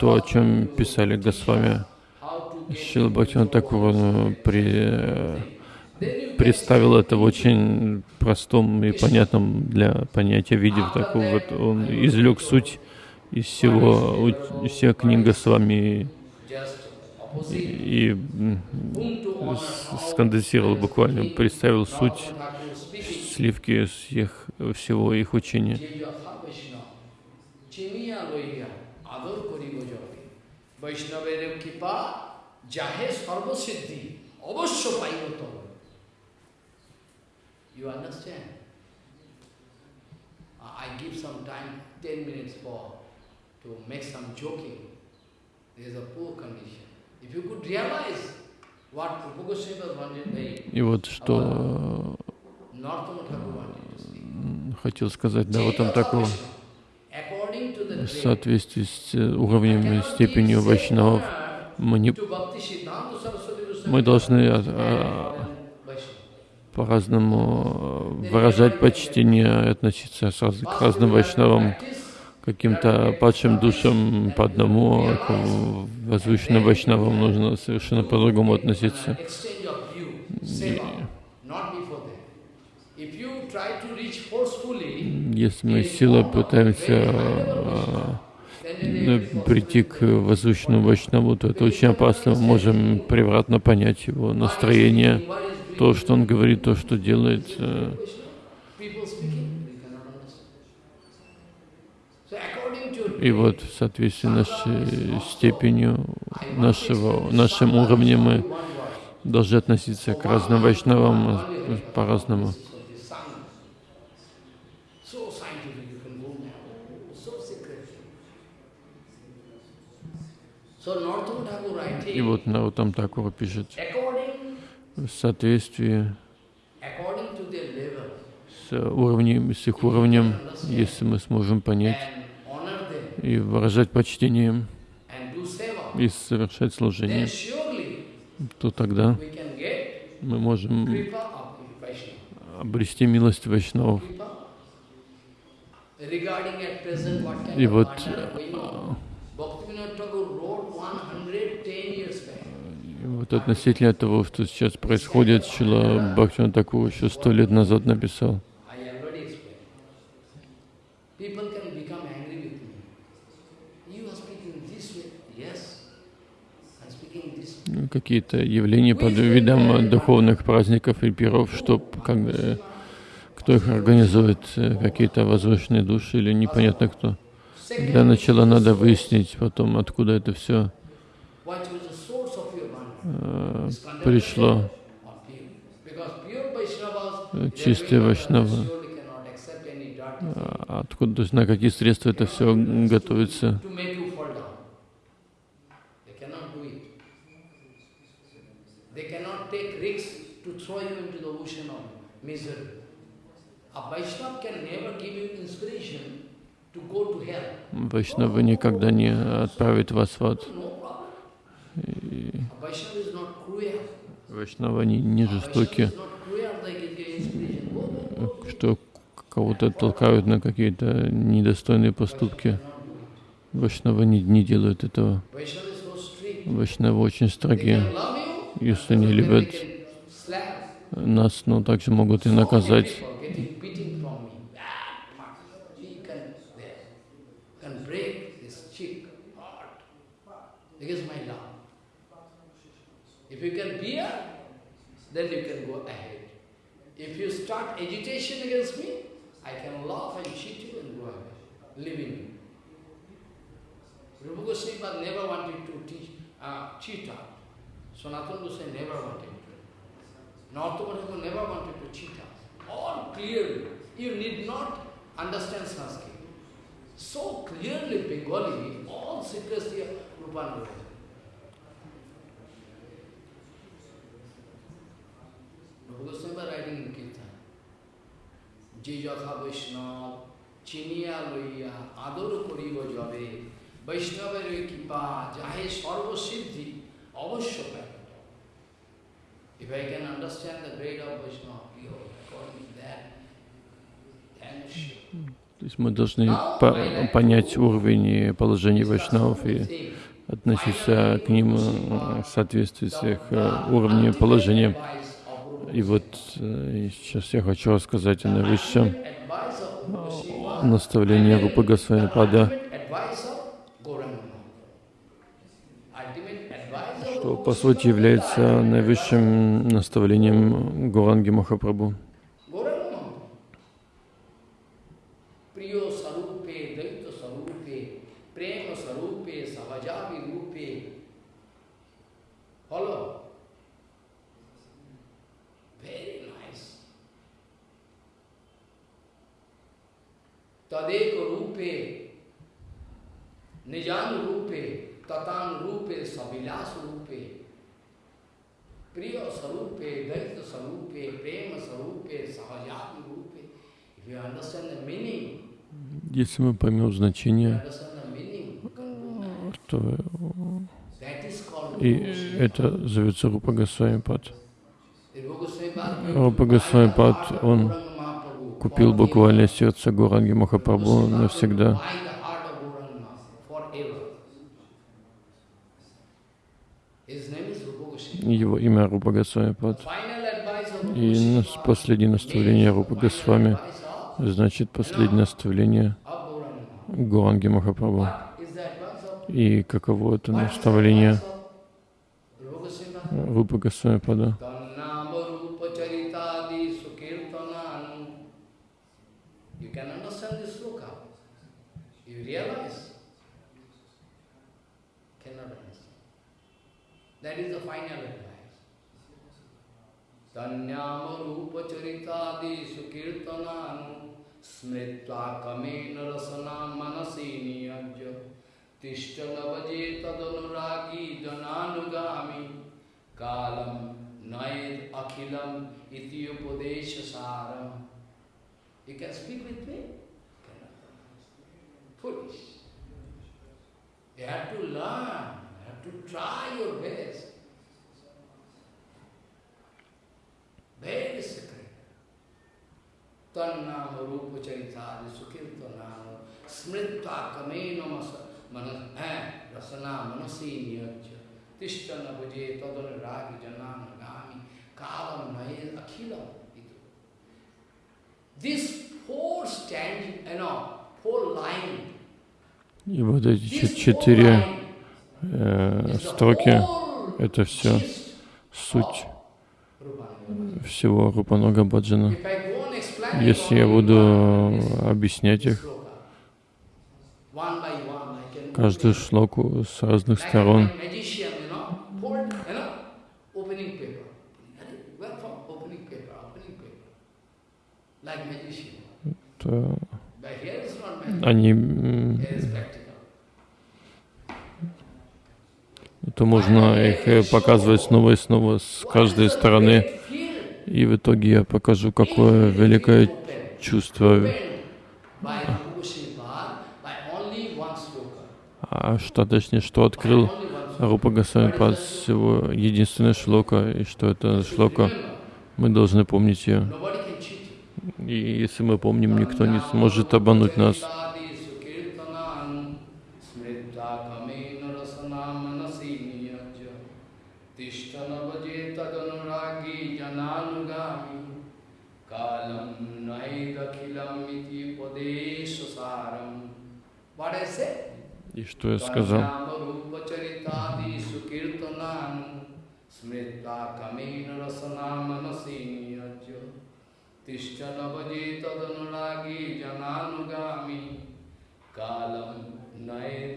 то, о чем писали Госвами. Шила Бхактина Такур при, представил это в очень простом и понятном для понятия виде. Так вот он извлек суть из всего, всех книг Госвами и, и сконденсировал буквально, представил суть сливки всех, всего их учения. Kipa Jahe Sarva Siddhi Avashya Paivatam. You understand? I give some time, 10 minutes for to make some joking. There is a poor condition. If you could realize what Rupa Goswami was wanted И вот что хотел сказать, да, вот он такого в соответствии с уровнем и степенью вайшнавов, мы, не, мы должны а, а, по-разному выражать почтение, относиться к разным вайшнавам, каким-то падшим душам по одному, к возвышенным вайшнавам нужно совершенно по-другому относиться. И если мы силой пытаемся а, прийти к возвышенному вайшнаву, то это очень опасно. Мы можем превратно понять его настроение, то, что он говорит, то, что делает. Э. И вот в соответствии нашей степенью, нашего, нашим уровнем мы должны относиться к разным вайшнавам по-разному. И вот Наутам Такура пишет, в соответствии с уровнем, с их уровнем, если мы сможем понять и выражать почтение и совершать служение, то тогда мы можем обрести милость Вайшнавов. И вот вот относительно того, что сейчас происходит, Шила Бхактина Такур еще сто лет назад написал. Какие-то явления под видом духовных праздников и пиров, что как, кто их организует, какие-то возвышенные души или непонятно кто. Для начала надо выяснить потом, откуда это все э, пришло. Чистые вайшнавы. А откуда, то есть на какие средства это все готовится? Вайшнава никогда не отправит вас в ад. И не, не жестоки, что кого-то толкают на какие-то недостойные поступки. Вайшнава не, не делают этого. Вайшнавы очень строгие. Если не любят нас, но также могут и наказать. If you can bear, then you can go ahead. If you start agitation against me, I can laugh and cheat you and go ahead, leaving you. Rupa Goswami never wanted to teach, uh, cheat out. Sanatana Goswami never wanted to. Nartha never wanted to cheat us. All clearly. You need not understand Sanskrit. So clearly Bengali, all secrets here, Rupa যে যথা বৈষ্ণব চিনিয়া লইয়া আদর করিব যবে বৈষ্ণবের কৃপা যাহে সর্বসিদ্ধি অবশ্য If I can understand the grade of Vaishnava, according to that, then То есть мы должны по понять уровень и положение вайшнавов и относиться к ним в соответствии с их уровнем и положением. И вот э, сейчас я хочу рассказать о наивысшем наставлении Рупы Госвами Пада, что по сути является наивысшим наставлением Гуранги Махапрабху. Tadeko rupe, nijan rupe, tatan rupe, savilas rupe, priya sarupe, daita sarupe, prema sarupe, sahajatma rupe. If you understand the meaning, если мы поймем значение, то и это зовется Рупа Госвами Пад. Рупа Госвами Пад, он купил буквально сердце Гуранги Махапрабху навсегда. Его имя Рупа Госвамипад. И последнее наставление Рупа Госвами, значит последнее наставление. Гуранги Махапрабху. И каково это наставление? Рупа Госвамипада? गीतादिषु कीर्तनानु स्मृत्वा कमेन रसना मनसि नियज्य तिष्ठ लवजे तदनुरागी जनानुगामी कालम नयद अखिलम इतियोपदेश सारम You can speak with me? Foolish. You have to learn, you have to try your best. Very difficult. Tannam rupa charitari sukirtanam smritva kamena masa manas eh, rasana manasi niyajya tishtana bhaje tadana ragi janana gami kalam naye akhilam itu. This four stand, you know, four line, И вот эти четыре э, строки это gist суть всего Рупанога Баджана. Если я буду объяснять их, каждую шлоку с разных сторон, то они, то можно их э, показывать снова и снова с каждой стороны. И в итоге я покажу, какое великое чувство, а что точнее, что открыл Рупа Госвамипад всего единственная шлока, и что это шлока, мы должны помнить ее. И если мы помним, никто не сможет обмануть нас.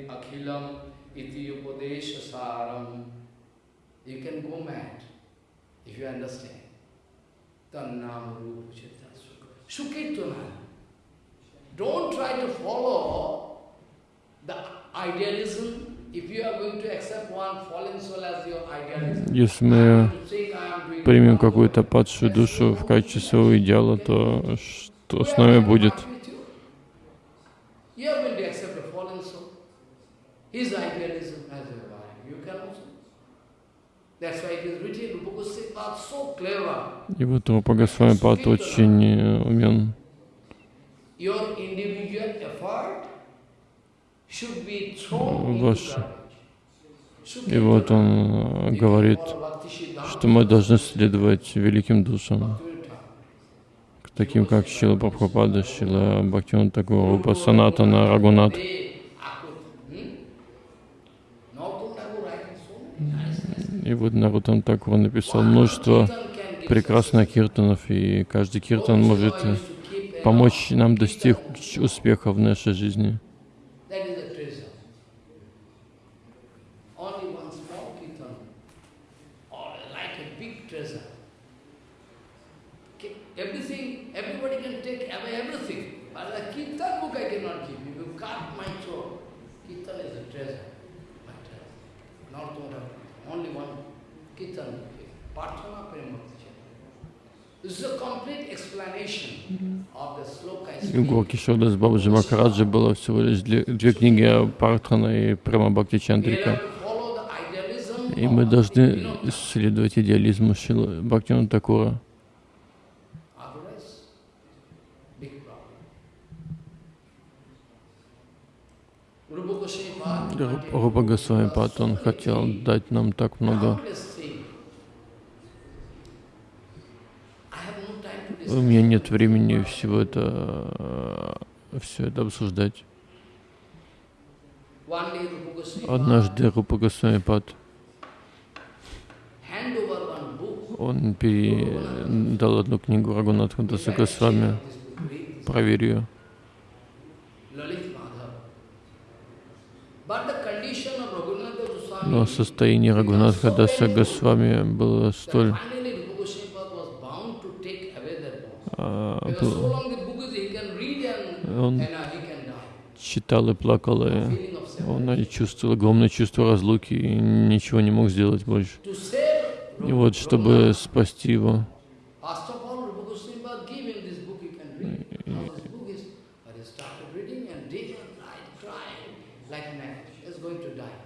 Akhilam iti upadesha saram You can go mad if you understand. Tannamarupacharitadi sukirtananu Don't try to follow Если мы примем какую-то падшую душу в качестве своего идеала, то что с нами будет? И вот Рупа Госвамипад очень э, умен. Your individual effort Ваш-. И вот он э, говорит, что мы должны следовать великим душам, таким как Шила Прабхупада, Шила Бхактиван Такур, Рупа Санатана, Рагунат. И вот Нарутам Такур написал множество прекрасных киртанов, и каждый киртан может помочь нам достичь успеха в нашей жизни. У Гуркишода с Бабаджи Макараджи было всего лишь две, две книги Партхана и Прама Бхакти Чандрика. И мы должны следовать идеализму Шилы Бхактина Такура. Рупа Госвами Пат, хотел дать нам так много У меня нет времени всего это, все это обсуждать. Однажды Рупа Госвами Пад, hand over one book. он передал одну книгу Рагунатху Даса Госвами, проверь ее. Но состояние Рагунатха Даса Госвами было столь finally Rupa Goswami Pad was bound to take away that book. а, Because so был- long the book is, he can read and, он uh, читал и плакал, и он и чувствовал огромное чувство разлуки и ничего не мог сделать больше. И вот, чтобы спасти его, First of all, Rupa Goswami Pad gave him this book, he can read. How this book is, but he started reading and day and night crying like mad. He's going to die.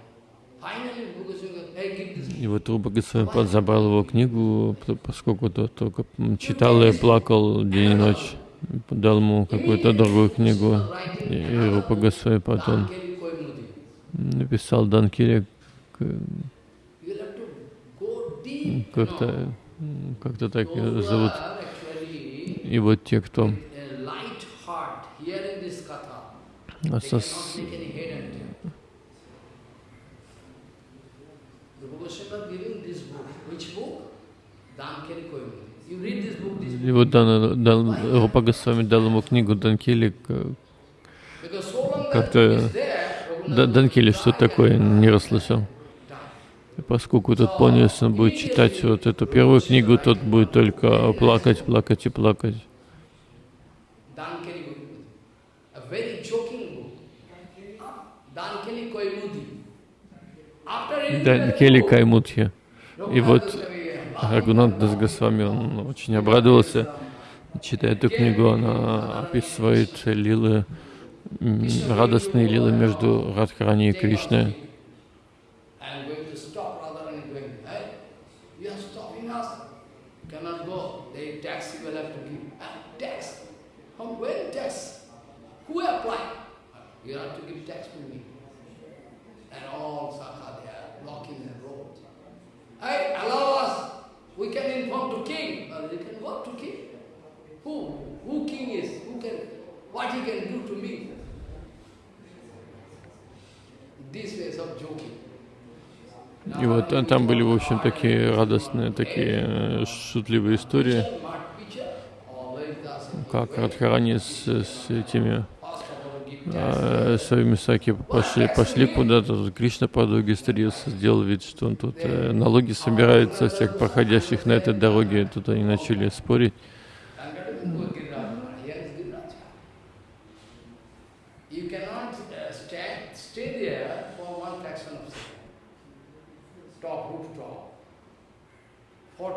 Finally, Rupa Goswami Pad, hey, give this И вот Руба Госвами забрал его книгу, поскольку тот только читал и плакал день и ночь. Дал ему какую-то другую книгу. И, Рупа Госвами Koimudi. написал Данкире you как-то как-то так зовут. И вот те, кто they со- cannot make any head and tail. Rupa Goswami Pad giving this book. Which book? Dankeli Koimudi. You read this book, this И book. вот дал, Рупа Госвами дал ему книгу Данкели. Как-то Данкели что такое, не расслышал. И поскольку тот понял, если он будет читать вот эту первую книгу, тот будет только плакать, плакать и плакать. Book, Каймутхи. И вот Рагунат Дас Госвами, он очень обрадовался. Читая эту книгу, она описывает лилы, радостные лилы между Радхарани и Кришной. Ah? You have to give tax to me. And all Sakha, they are blocking the road. Hey, allow us. We can inform to king. Uh, they can go to king. Who? Who king is? Who can? What he can do to me? These ways of joking. И вот там были, в общем, такие радостные, такие э, шутливые истории, как Радхарани с, с этими э, своими саки пошли, пошли куда-то, Кришна по дороге стырился, сделал вид, что он тут э, налоги собирает со всех проходящих на этой дороге. Тут они начали спорить.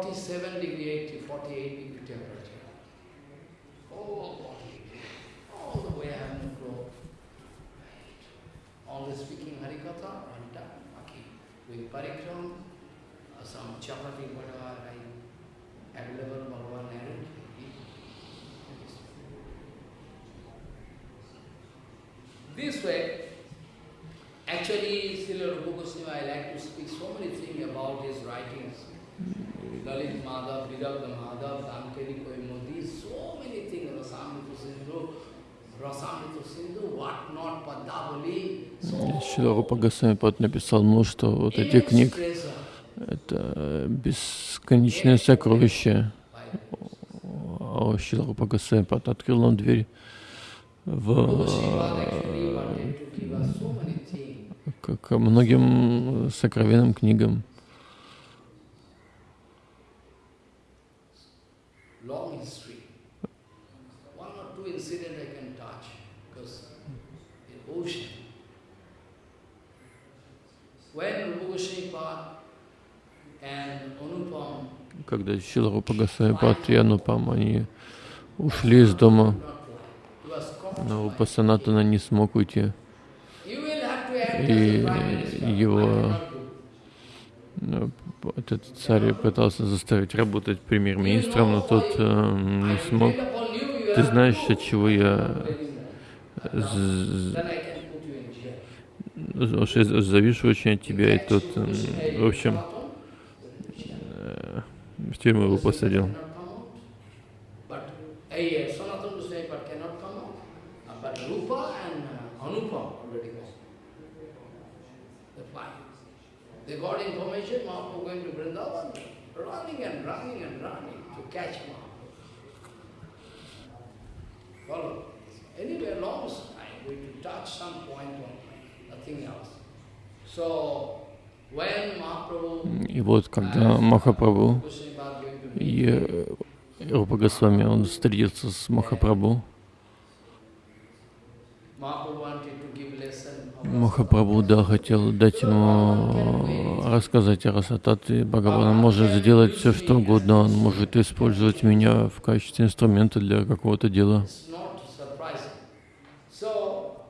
47 degree, 80, 48 degree temperature. Oh, body. All the way I have no. Right. Always speaking Harikatha, time, okay. With parikram, some chapati, whatever I available, Bhagavan narrated. This way, actually, Srila Rupa Goswami, I like to speak so many things about his writings. Шила Рупа Госвами написал множество вот этих книг. Это бесконечное сокровище. А Шила Рупа Госвами открыл нам дверь в, к, к многим сокровенным книгам. long history. One or two incidents I can touch, because in ocean, when Rupa Goswami Pad and Anupam Когда Шила Рупа Госвами Пад и Анупам, они ушли из дома, но Рупа Санатана не смог уйти. И его Э, этот царь пытался заставить работать премьер-министром, но тот э, не смог. Ты знаешь, от чего я я завишу очень от тебя, и тут, м, в общем, э, в тюрьму его посадил. But eh, Sanatana Goswami Pad cannot come out. Uh, But Rupa and uh, Anupam already gone. They fly. They got information Mahaprabhu going to Vrindavan, running and running and running to catch Mahaprabhu. Follow. Anyway, long time, we to touch some point on nothing else. So, when Mahaprabhu И вот когда Махапрабху и э, Рупа Госвами, он встретился с Махапрабху, Mahaprabhu wanted to give lesson of Махапрабху, да, хотел дать ему рассказать о Расататве. Бхагаван может сделать все, что угодно. Он может использовать меня в качестве инструмента для какого-то дела. It's not surprising. So,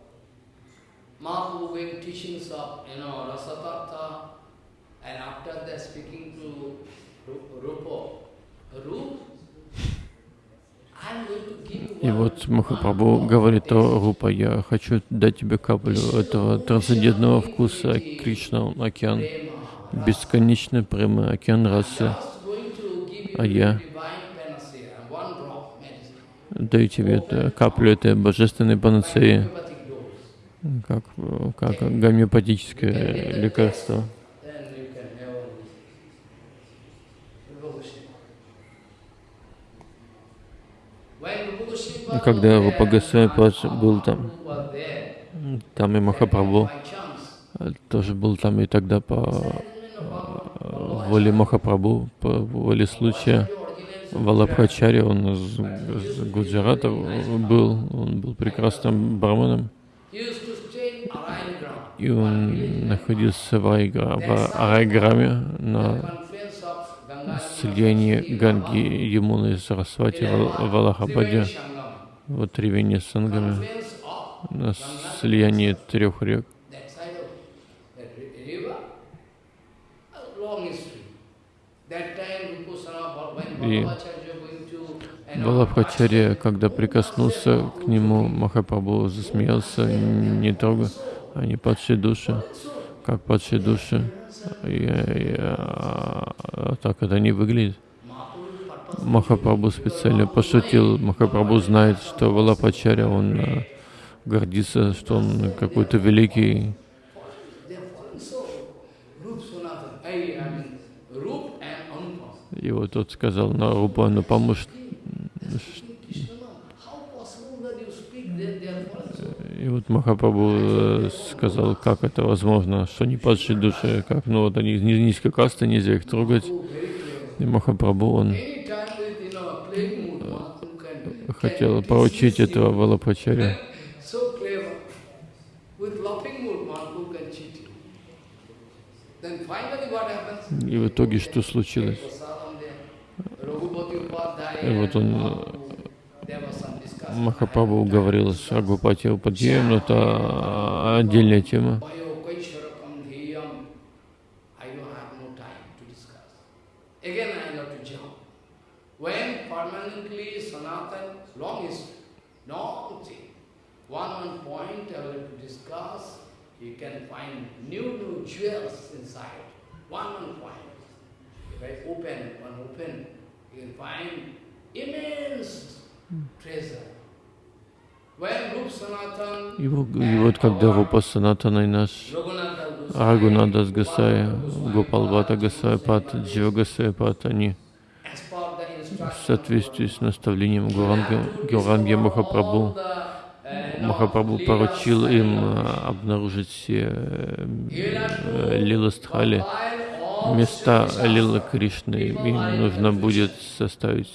Mahaprabhu gave teachings of, you know, Rasatartha, and after that speaking to Ru- Rupa, Rup, I'm going to give you И вот Махапрабху говорит о Рупа, я хочу дать тебе каплю этого трансцендентного вкуса Кришна, океан, бесконечный према, океан расы. А я даю тебе это, каплю этой божественной панацеи, как, как гомеопатическое лекарство. Then you can never lose. Rupa Goswami. When Rupa Goswami И was когда there, Рупа Госвами Падж был там, там и Махапрабху э, тоже был там, и тогда по э, воле Махапрабху, по воле случая, Валабхачари, он из, из Гуджарата был, он был прекрасным Arayanagram, и он находился в, Айгра, в Арайграме на слиянии Ганги, Ямуны и Сарасвати в Sangam. в Тривине с Сангами, на слиянии трех рек. И Валабхачарья, когда прикоснулся к нему, Махапрабху засмеялся, не трогай, они падшие души, как падшие души. И, и, а, так это не выглядит. Махапрабху специально пошутил. Махапрабху знает, что Валапачаря, он а, гордится, что он какой-то великий. И вот тот сказал на Рупа, ну поможет. И вот Махапрабху э, сказал, как это возможно, что не падшие души, как, ну вот они ни- низкой касты, нельзя их трогать. И Махапрабху, он Then finally what happens? И в итоге что случилось? И вот он. Махапрабху уговорил с Рагупати Упадьяем, но это отдельная тема. Again I have to jump. When permanently long history, long thing. One one point I will discuss, you can find new new jewels inside. One one point. If I open, one open, you can find immense treasure. И, вот- и вот когда Рупа Санатана и наш Рагунадас Гасай, Гопалбата Гасай Пат, Джива Гасай Пат, они в соответствии с наставлением Гуранги Махапрабху, Махапрабху поручил им а, обнаружить все э, лиластхали, места Лила Кришны. Им нужно будет составить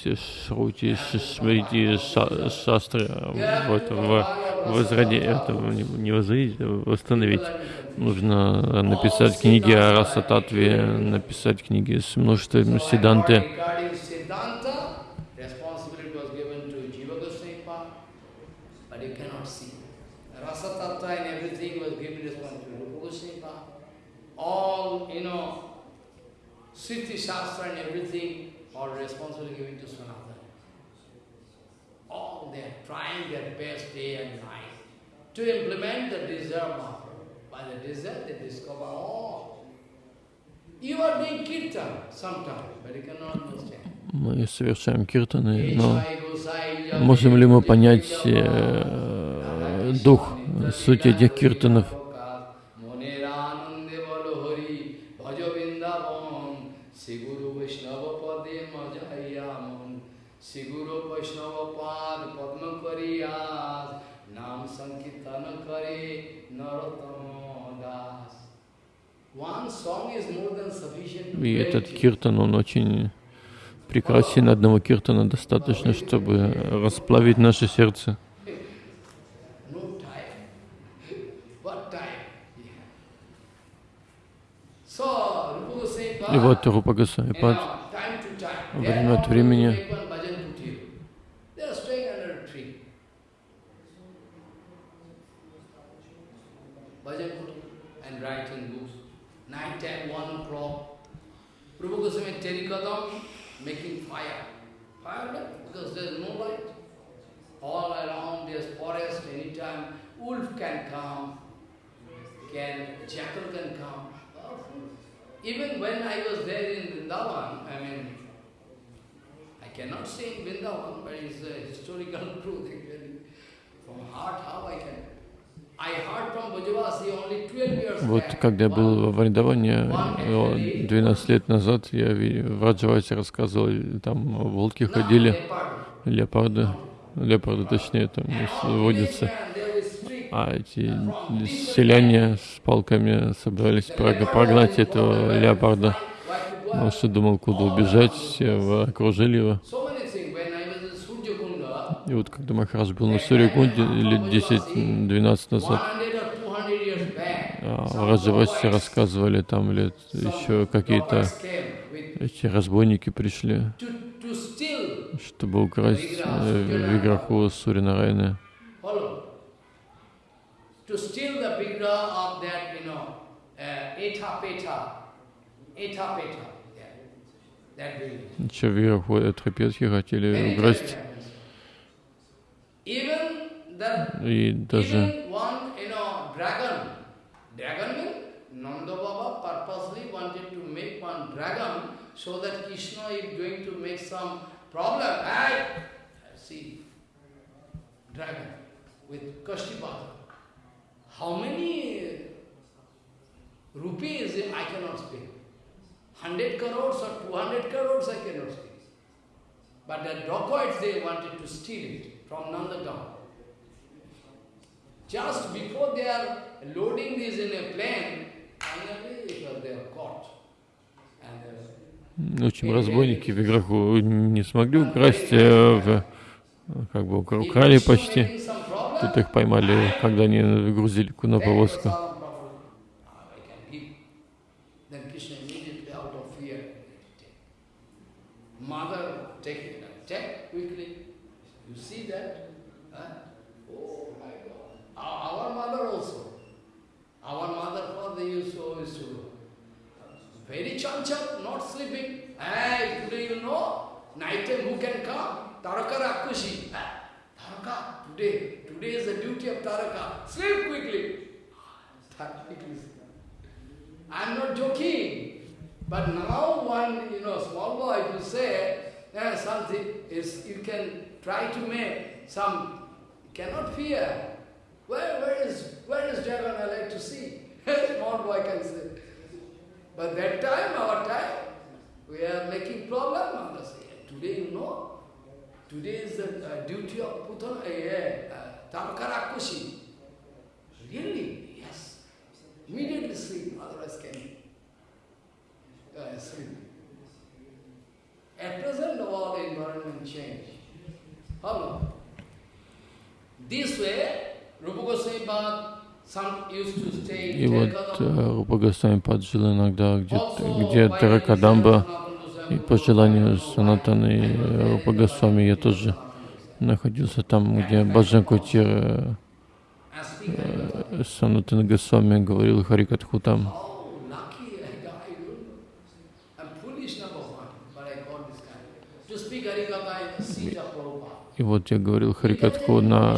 шрути, шмрити, ша- шастры, а, вот, в, возроде, это не, не возродить, а восстановить. Нужно написать книги о Расататве, написать книги с множеством седанты. Regarding Siddhanta, responsibility was given to Jiva Goswami Pad, but you cannot see. Rasa Tattva and everything was given responsibility to Rupa Goswami Pad. All, you know, Sriti Shastra and everything, all responsibility given to Sanatana. All they are trying their best day and night to implement the desire of Mahaprabhu. By the desert they discover, oh, you are doing kirtan sometimes, but you cannot understand. Мы совершаем киртаны, но можем ли мы понять э, дух, суть этих киртанов? И этот киртан, он очень прекрасен. Одного киртана достаточно, чтобы расплавить наше сердце. И вот Рупа Госвами время от времени Rupa Goswami Terikadam making fire. Fire because there is no light. All around there's forest, anytime wolf can come, can jackal can come. Even when I was there in Vrindavan, I mean, I cannot say in Vrindavan, but it's a historical <laughs> truth. From heart, how I can. Вот когда я был one- в Вриндаване э, 12 лет назад, я в Раджавасе рассказывал, там волки ходили, леопарды, леопарды. Точнее там водятся. А эти селяне с палками собрались прог- прогнать этого леопарда. Он что думал, куда убежать, все в- окружили его. So many things. When I was in Surjakunda, И вот когда Махарадж был на Сурикунде лет 10-12 назад, 100 or 200 years back, а, Раджавасе рассказывали, там лет еще какие-то эти разбойники пришли, чтобы украсть э, Виграху village. Еще Виграху Этрапетхи хотели украсть. И даже Even one, you know, dragon, dragon means Nanda Baba purposely wanted to make one dragon so that Krishna is going to make some problem. Hey, see, dragon with Kashtipada. How many rupees I cannot speak. 100 crores or 200 crores I cannot speak. But the dacoits, they wanted to steal it From Nandagam. Just before they are loading this in a plane, finally it was they are caught. Uh, в общем, разбойники Виграху не смогли украсть, э, в- как бы украли почти. Тут их поймали, когда они грузили на повозку. some problem, ah, I can give. Then Krishna immediately out of fear, take. Mother, take it, take quickly. You see that? Huh? Oh my God. Our, our mother also. Our mother father used to always to do. Very chanchal, not sleeping. Hey, today you know, night time who can come? Taraka Rakushi. Ah, Taraka, today, today is the duty of Taraka. Sleep quickly. Taraka quickly. I'm not joking. But now one, you know, small boy, if you say eh, something, is you can try to make some, you cannot fear. Where, where is, where is dragon I like to see? small boy can say. But that time, our time, we are making problem. Mother say, today you know, today is the uh, duty of Putana, uh, uh, Tamkarakushi. Really? Yes. Immediately sleep, otherwise can uh, sleep. At present, all the environment change. How? This way, Rupa Goswami Bhatt, some used to stay И in вот Terkadam. э, Рупа Жил иногда где by Таракадамба, и по желанию Санатаны и Рупа Госвами я тоже находился там, где Баджан Кутир Harikatha. Санатана Госвами говорил Харикатху там. И вот я говорил Харикатху на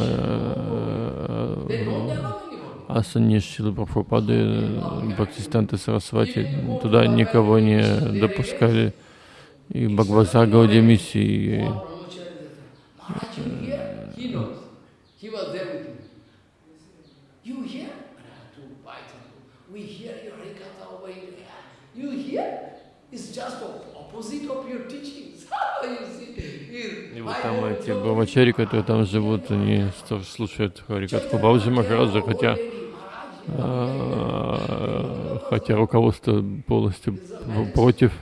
Э, асане Шилы Прабхупады, э, Бхактистанта Сарасвати, туда никого не допускали. И Бхагаваса Гаудия миссии? He- И вот там эти брамачари, которые там живут, они слушают Харикатху Бабаджи Махараджа, хотя, хотя руководство полностью против.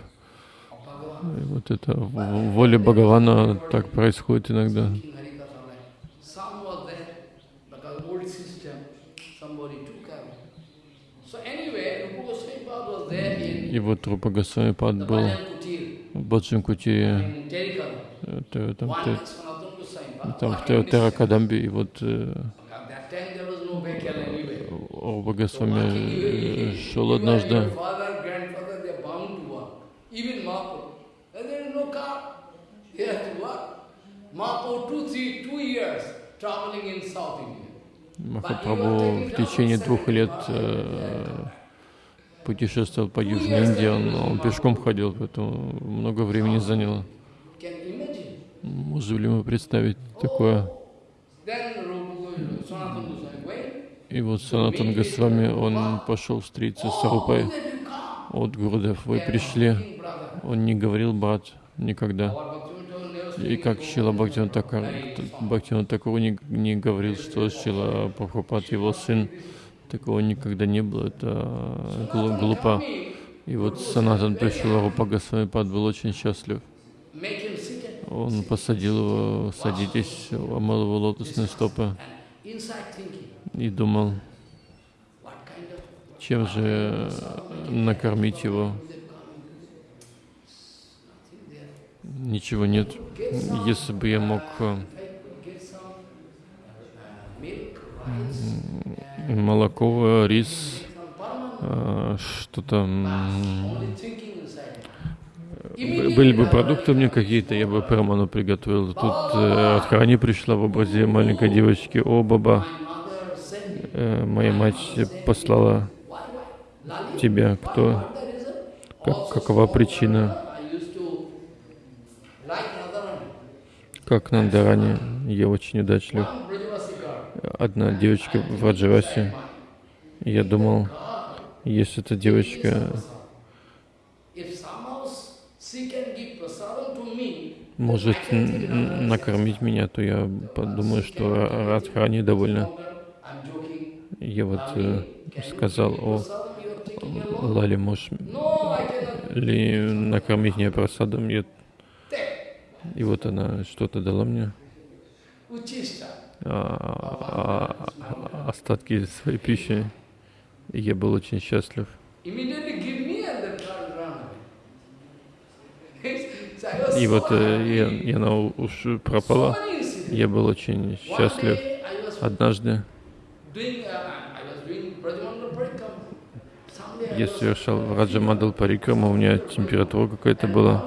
И вот это воля Бхагавана так происходит иногда. И вот Рупа Госвами Пад был в Баджан это, там, там в Теракадамбе, и вот э, walking, you- э, you- шел однажды. Махапрабху в течение двух лет э, путешествовал по Южной Индии, он, он пешком ходил, поэтому много времени заняло. Можем ли мы представить такое? Then Rupa Sanatana Goswami went. И вот Санатан Госвами, он пошел встретиться с Рупой от Гурудев. Вы пришли, он не говорил брат никогда. И как Шила Бхактиван Такуру не, не говорил, что Шила Прабхупад его сын, такого никогда не было, это глу- глупо. И вот Санатан пришел, Рупа Госвами Пад был очень счастлив. Он посадил его, садитесь, омыл его лотосные стопы и думал, чем же накормить его. Ничего нет. Если бы я мог э, молоко, рис, э, что-то, были бы продукты меня какие-то, я бы Перману приготовил. Тут э, от Харани пришла в образе маленькой девочки. О, баба, My mother sent me. Э, моя мать послала тебя. Кто? Как, какова причина? Как Нандарани, я очень удачлив. Одна девочка в Раджавасе. Я думал, если эта девочка может накормить меня, то я подумаю, что Радхарани довольно. Я вот э, сказал, о. Лали, можешь ли накормить меня просадом? Я-. И вот она что-то дала мне, Uchista. а, а, остатки своей пищи. И я был очень счастлив. И вот э, happy. я, она уж пропала. Я был очень счастлив. Однажды я was совершал Раджамандал Парикрама, у меня температура какая-то была.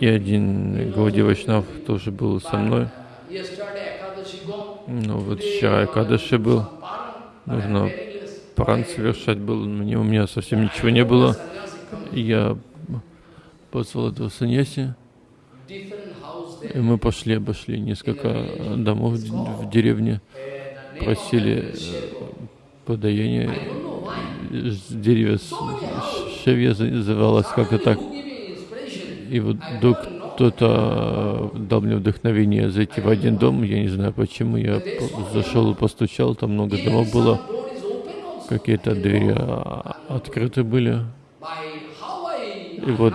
И один Гауди Вайшнав тоже был со мной. Uh. Ну вот вчера Кадаши был, нужно паран совершать был. Мне, у меня совсем ничего не было. Я позвал этого саньяси, и мы пошли, обошли несколько домов в деревне, просили э, подаяние. Э, Деревья Шевья называлось как-то так. И вот вдруг кто-то э, дал мне вдохновение зайти в один дом, я не знаю почему, я зашел и постучал, там много домов было, какие-то двери а, открыты были. И вот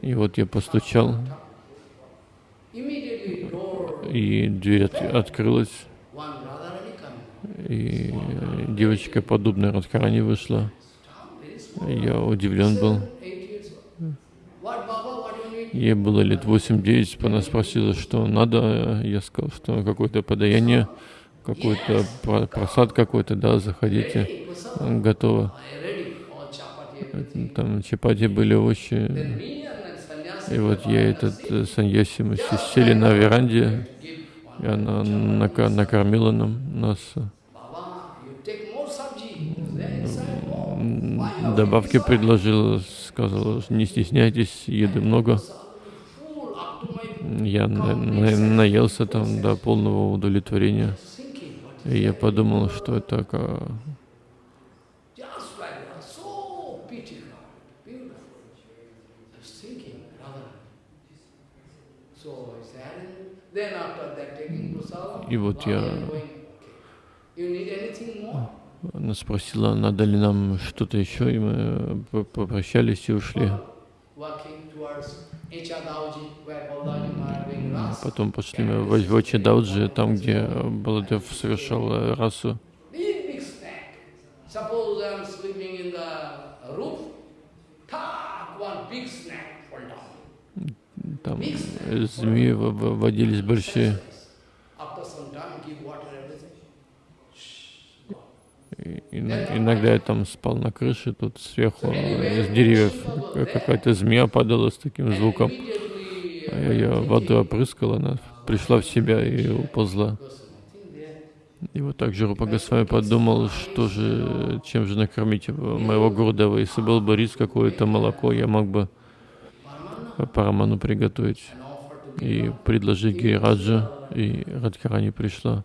И вот я постучал, и дверь от- открылась, и девочка, подобная Радхарани, вышла. Я удивлен был. Ей было лет 8-9, она спросила, что надо. Я сказал, что какое-то подаяние, какой-то про- просад какой-то, да, заходите, готово. Там чапати были овощи. И вот я этот э, саньяси, мы сели на веранде, и она накормила нам, нас. Добавки предложила, сказала, не стесняйтесь, еды много. Я на- на- наелся там до полного удовлетворения. И я подумал, что это ка- Just like that, so beautiful, beautiful. I was thinking, Radha. So I said, then after that taking prasadam, И вот я- она спросила, надо ли нам что-то еще, и мы п- попрощались и ушли. Потом пошли мы в Очидауджи, там, где Баладев совершал э, расу. Big, big snake. Suppose I am sleeping in the roof, tak, one big snake fall down. Там змеи водились большие. И ин- Иногда я там спал на крыше, тут сверху из деревьев какая-то змея падала с таким звуком. А Я ее водой опрыскал, она пришла в себя и уползла. И вот так же Рупа подумал, что же, чем же накормить моего Гурдева. Если был бы рис какое-то молоко, я мог бы Параману приготовить и предложить Гирираджа. И Радхарани пришла.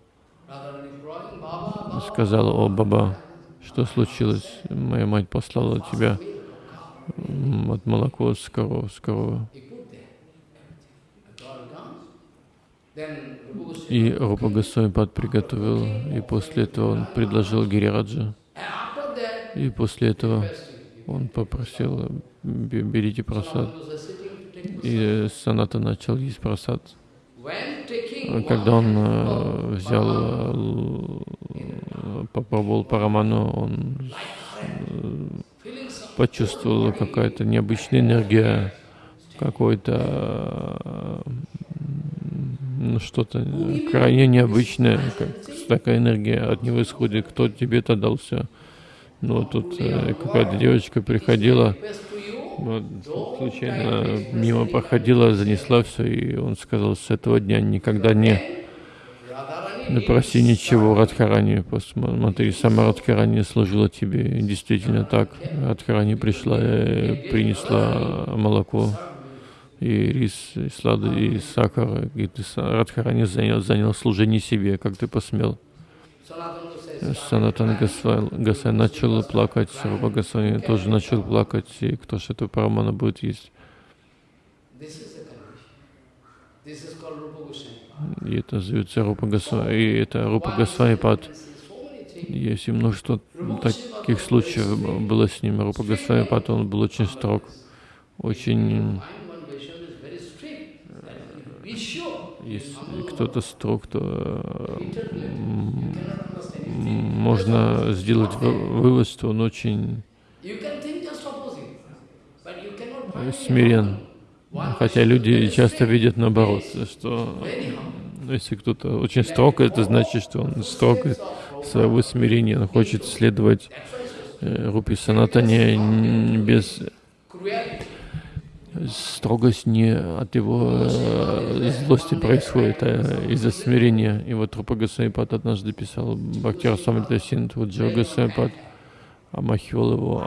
Сказала, о, Баба, что случилось? Моя мать послала тебя от молоко с коров, с коровы. И Рупа Госвамипад приготовил, и после этого он предложил Гирираджа. И после этого он попросил, «Бе- берите просад. И Саната начал есть просад. Taking Когда он э, взял, э, попробовал параману, он почувствовал какая-то необычная энергия, какой-то м, ну, что-то крайне необычное, как такая энергия от него исходит. Кто тебе это дал все? Ну, тут э, какая-то девочка приходила, вот, случайно мимо проходила, занесла все, и он сказал, с этого дня никогда не Radharani не проси ничего Радхарани, посмотри, сама Радхарани служила тебе. И действительно так. Радхарани пришла и принесла молоко и рис, и сладкий, и сахар. И ты, Радхарани занял, занял служение себе, как ты посмел. Санатан Госвай начал плакать, Рупа Госвами тоже начал плакать, и кто же эту парамана будет есть. И это зовется Рупа Госвами, и это Рупа Госвами Пад. Есть и множество таких случаев было с ним. Рупа Госвами Пад, он был очень строг, очень... Если кто-то строг, то э, можно сделать вы- вывод, что он очень смирен. Хотя люди часто видят наоборот, что если кто-то очень строг, это значит, что он строг своего смирения, он хочет следовать э, Рупи Санатане без Cruelty. строгость не от его злости происходит, а из-за смирения. И вот Рупа Госвамипад однажды писал Бхактир Самритасин, вот Джо Госвамипад омахивал его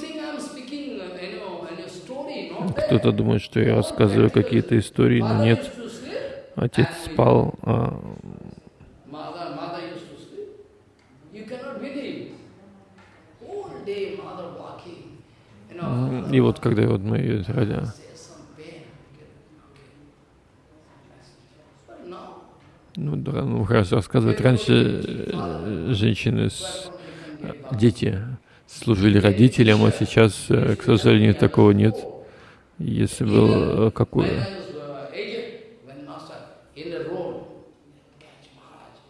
think I'm speaking, uh. Кто-то думает, что я рассказываю какие-то истории, но нет. Отец спал, а Mother, mother used to sleep. You cannot believe. Whole day mother walking. You know, м, и вот когда вот мы ради- ну, да, ну, хорошо рассказывают, раньше э, женщины, с, дети служили родителям, а сейчас, э, к сожалению, такого нет. Если был э, какой, when I was uh, aged, when master in the road, catch Maharaj.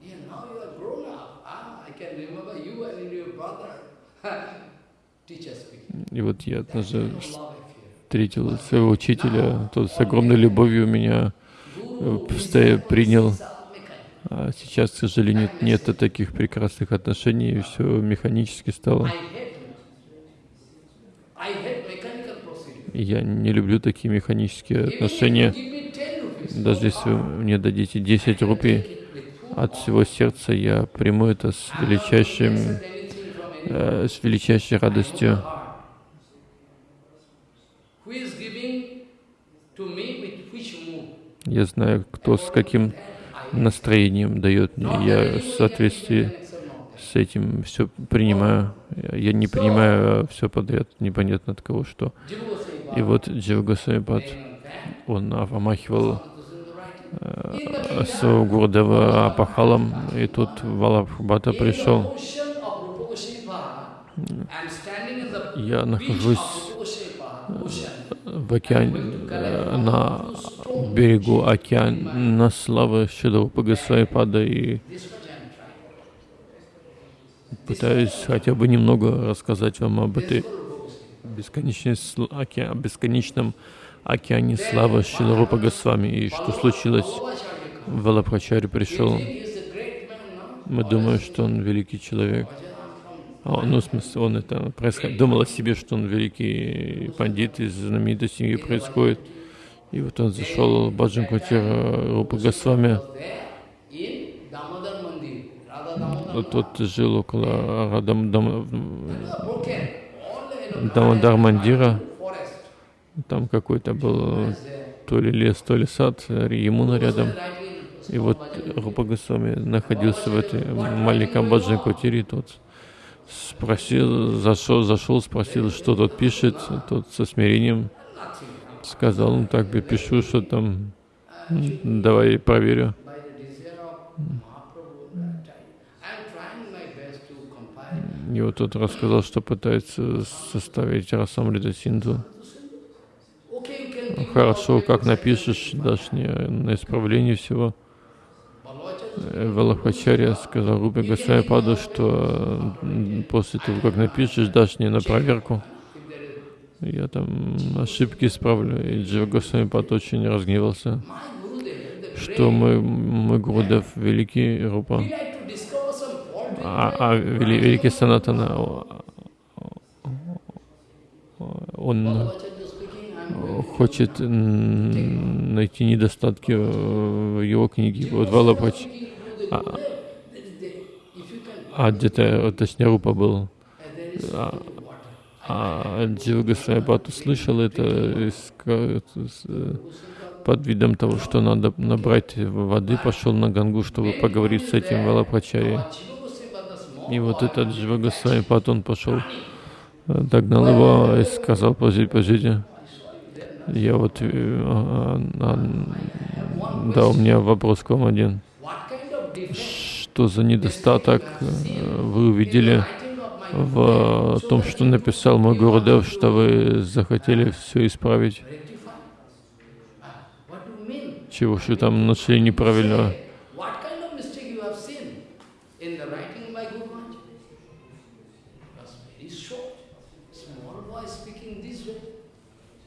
Yeah, now you are grown up. Ah, I can remember you and your brother. Teacher speaking. И вот я однажды встретил своего учителя, тот с огромной любовью меня э, принял, А сейчас, к сожалению, нет таких прекрасных отношений, все механически стало. Я не люблю такие механические отношения. give me 10 rupees, Даже если вы мне дадите 10 рупий, от всего сердца я приму это с величайшим, э, с величайшей радостью. Who is giving to me with which mood? Я знаю, кто с каким настроением дает мне. Я в соответствии с этим все принимаю. Я не принимаю все подряд, непонятно от кого что. И вот Джива Госвамипад, Baba, он омахивал э, своего Гурдева Апахалом, и тут the пришел. Я нахожусь в океане, на берегу океана славы Шидрупа Госвамипада и пытаюсь хотя бы немного рассказать вам об этой бесконечной оке- бесконечном океане славы Шиларупа Госвами. И что случилось? Валабхачари пришел. Мы думаем, что он великий человек. А ну, в смысле, он это происход... думал о себе, что он великий пандит из знаменитой семьи происходит. И вот он зашел в Баджан Квартира Рупа Госвами. Вот Тот жил около Радам, Дам, Дамодар Мандира. Там какой-то был то ли лес, то ли сад, Ямуна рядом. И вот Рупа Госвами находился в этой маленьком баджан квартире, тот спросил, зашел, зашел, спросил, что тот пишет, тот со смирением сказал, ну так я пишу, что там, давай проверю. И вот тот рассказал, что пытается составить Расамрита Синду. Give Хорошо, как напишешь, дашь мне на исправление всего. Валахачарья сказал Рупе Госвамипаду, что после того, как напишешь, дашь мне на проверку. Я там ошибки исправлю. И Джива Госвамипад очень разгневался, что мой, мой Гурудев великий Рупа, а, а вели- великий Санатана, он Bhavacharya speaking, I am very хочет найти недостатки в его книге. Вот Валапач, А- а где-то, точнее, Рупа был, а, а Джива услышал это э, под видом того, что надо набрать воды, пошел на Гангу, чтобы поговорить с этим small И вот этот Джива Госвамипад, он пошел, э, догнал его и сказал, подождите, подождите, я вот, э, а, а, да, у меня вопрос к вам один. Что за недостаток э, вы увидели в том, что написал мой Гурудев, что вы захотели все исправить? Ah? Чего же там нашли неправильного?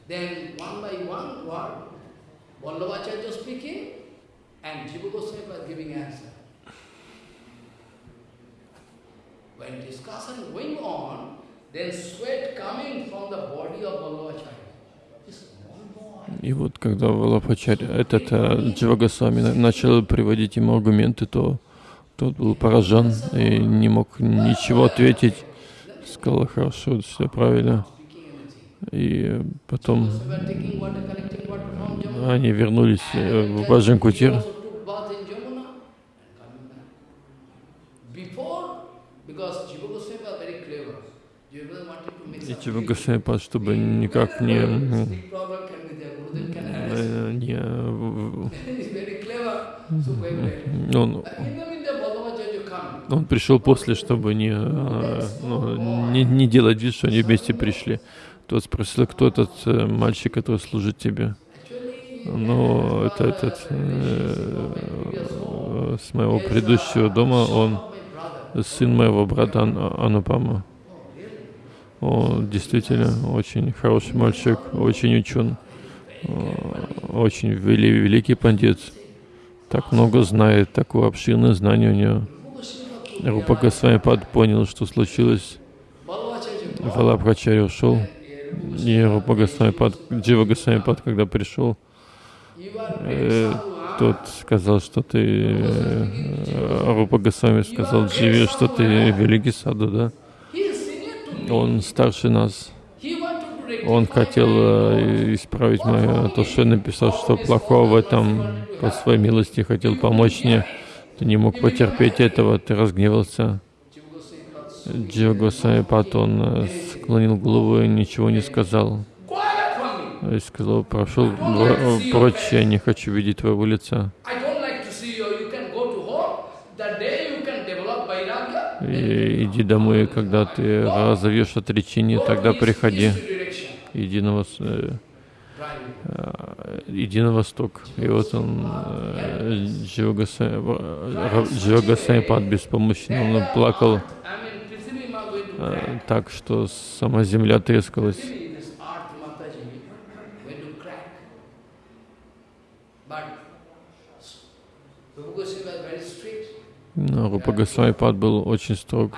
Then one by one word, Vallabhacharya speaking and Jiva Goswami was giving answer. When discussion going on, then sweat coming from the body of Vallabhacharya. И вот когда Валапачарь, этот э, Джива Госвами на- начал приводить ему аргументы, то тот был поражен и не мог ничего ответить. Сказал, хорошо, все правильно. И э, потом они вернулись э, в Баджан Кутир. И Госвами, чтобы никак не, э, не он, он пришел после, чтобы не, э, ну, не, не делать вид, что они вместе пришли. Тот спросил, кто этот э, мальчик, который служит тебе. Ну, это этот э, с моего предыдущего дома, он сын моего брата Ан- Анупама. Он действительно очень хороший мальчик, очень учен, э, очень вели- великий пандит. так много знает, такое обширное знание у него. Рупа Госвами понял, что случилось. Валабхачари ушел, и Рупа Госвами Пад, Джива Госвами Пад, когда пришел, э, тот сказал, что ты, э, Рупа Госвами сказал Дживе, что ты великий саду, да? Он старше нас. Он хотел э, исправить мое, то, что я написал, что плохого в этом, по своей милости хотел помочь мне. Ты не мог потерпеть этого, ты разгневался. Джива Госвами Пат, он э, склонил голову и ничего не сказал. И сказал, прошел прочь, я не хочу видеть твоего лица. И иди домой, когда ты разовьешь отречение, тогда приходи. Иди на, вос... э, э, иди на восток. И вот он, э, Джиога Пад беспомощно, он плакал так, что сама земля трескалась. Но Рупа Госвами Пад был очень строг.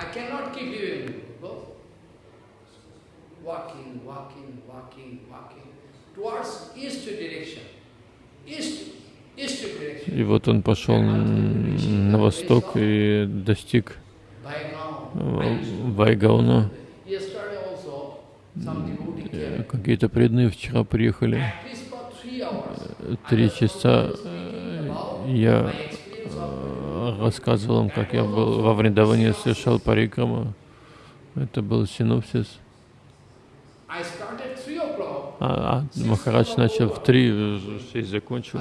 И вот он пошел на восток и достиг Вайгауна. Какие-то преданные вчера приехали. Три часа я рассказывал им, как я был во Вриндаване, совершал парикраму. Это был синопсис. А, а Махарадж начал в три, шесть закончил.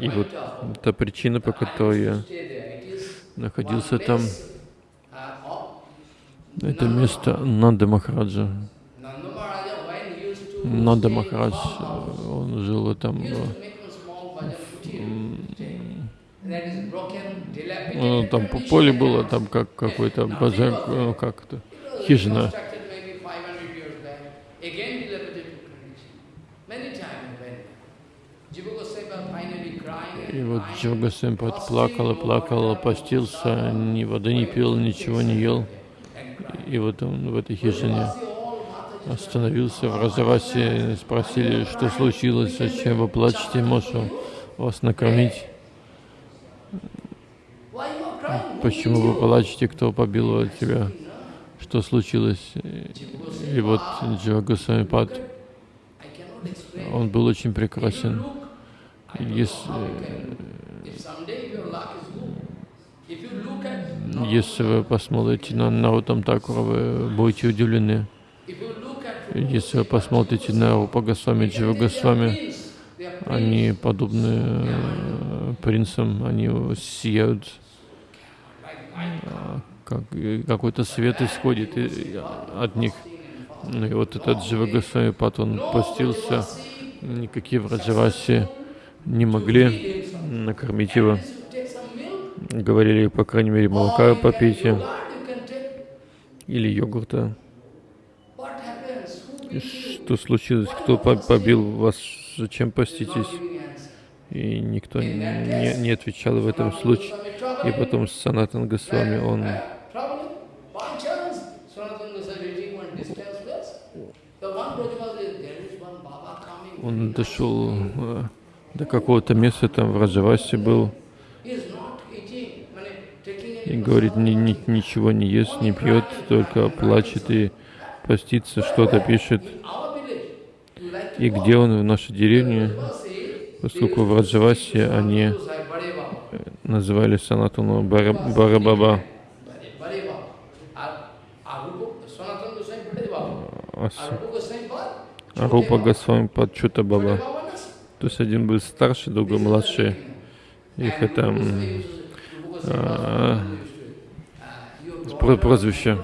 И вот эта причина, по которой я находился там, это место Нанда Махараджа. Нанда Махарадж, он жил там, ну, там по поле было, там как какой-то базар, ну, как это, хижина. И вот Джога Сэмпад плакал и плакал, постился, ни воды не пил, ничего не ел. И вот он в этой хижине остановился в Разавасе, спросили, что случилось, зачем вы плачете, Мошу, вас накормить. Почему вы плачете, кто побил тебя? Что случилось? И вот Джога Самипад, он был очень прекрасен. Если, если вы посмотрите на Наутам Такура, вы будете удивлены. Если вы посмотрите на Рупа Госвами, Джива Госвами, они подобны э, принцам, они сияют, как, какой-то свет исходит от них. Ну и вот этот Джива Госвами Пат, он постился, никакие враджаваси не могли накормить его. Говорили, по крайней мере, молока попейте или йогурта. Что случилось? Кто побил вас? Зачем поститесь? И никто не, не отвечал в этом случае. И потом Санатан Госвами, он он дошел э, до какого-то места, там в Раджавасе был, и говорит, ни, ни, ничего не ест, не пьет, только плачет и постится, что-то пишет. И где он в нашей деревне, поскольку в Раджавасе они называли Санатану Барабаба. Арупа Госвами Падчута Баба. То есть один был старше, другой младший. Их это а, прозвище.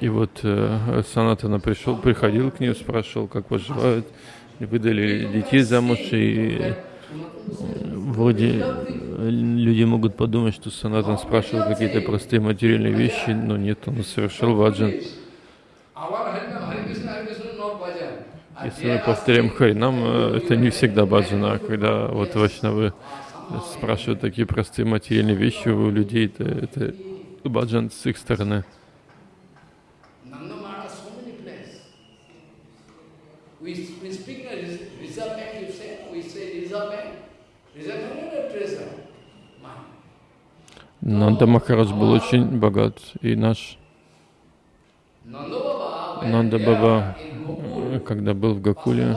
И вот э, Санатана пришел, приходил к ним, спрашивал, как поживают, выдали детей замуж, и вроде люди могут подумать, что Санатан спрашивал какие-то простые материальные вещи, но нет, он совершал ваджан. Если мы повторяем Харинам, э, это не всегда баджана, когда вот вайшнавы спрашивают такие простые материальные вещи у людей, это, это баджан с их стороны. Нанда Махарадж был очень богат, и наш Нанда Баба, когда был в Гакуле,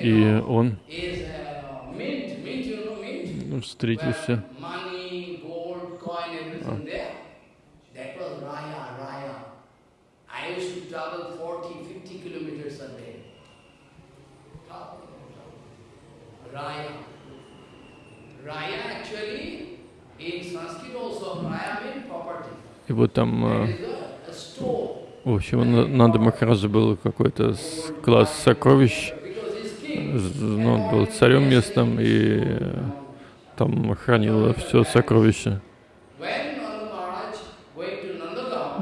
и он встретился Raya. Raya actually in Sanskrit also Raya means property. И вот там, э, в общем, Нанда Махараджа был какой-то класс сокровищ, ну, он был царем местным и э, там хранил все сокровища.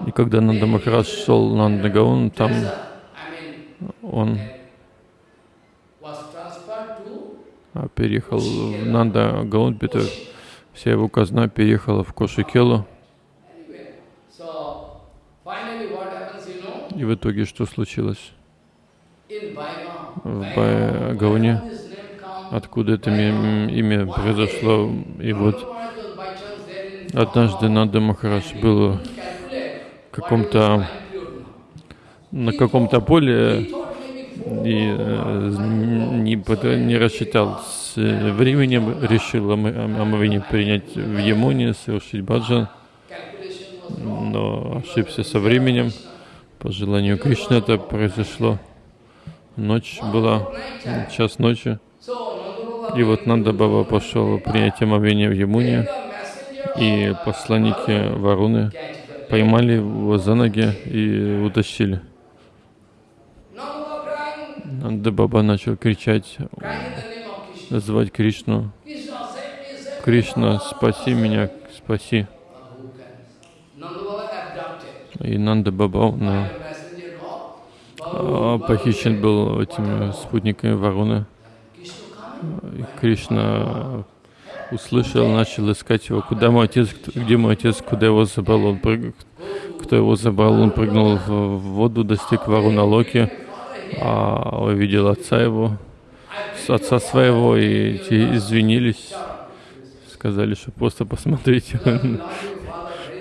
И когда Нанда Махарадж шел на Нандагаон, там он переехал в Нанда Гаунпитер, вся его казна переехала в Кошикелу. И в итоге что случилось? В Байгауне, откуда это имя произошло, и вот однажды Нанда Махарадж был в каком-то на каком-то поле и э, не, не рассчитал с временем, решил омовение принять в Ямуне, совершить баджан, но ошибся со временем. По желанию Кришны это произошло. Ночь была, час ночи. И вот Нанда Баба пошел принять омовение в Ямуне, и посланники Варуны поймали его за ноги и утащили. Нанда Баба начал кричать, звать Кришну. Кришна, спаси меня, спаси. И Нанда Баба он, а, похищен был этими спутниками Варуны. И Кришна услышал, начал искать его. Куда мой отец, где мой отец, куда его забрал? Он прыг... Кто его забрал? Он прыгнул в воду, достиг Варуна Локи а, увидел отца его, отца своего, и извинились, сказали, что просто посмотрите, <laughs>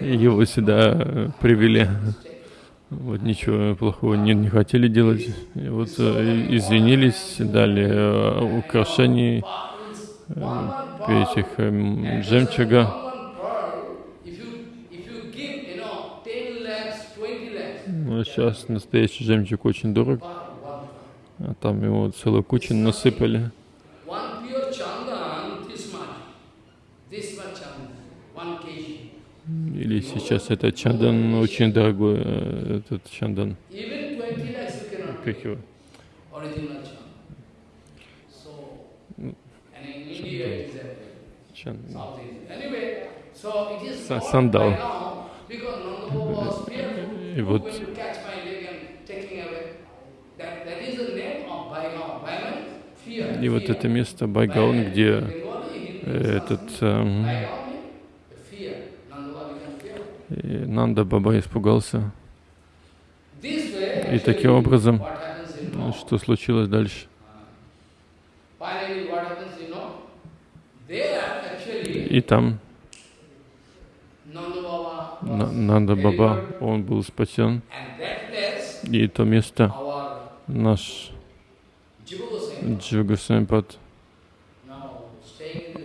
его сюда привели. Вот ничего плохого не, не хотели делать. И вот э, извинились, дали э, украшений, э, этих э, жемчуга. Ну, сейчас настоящий жемчуг очень дорог. А там его целую кучу насыпали. Или сейчас это чандан очень дорогой, э, этот чандан. Как его? Чандан. Сандал. И вот И вот это место Байгаун, где этот эм, Нанда Баба испугался. И таким образом, что случилось дальше? И там Нанда Баба, он был спасен. И то место наш Джуга Сампад,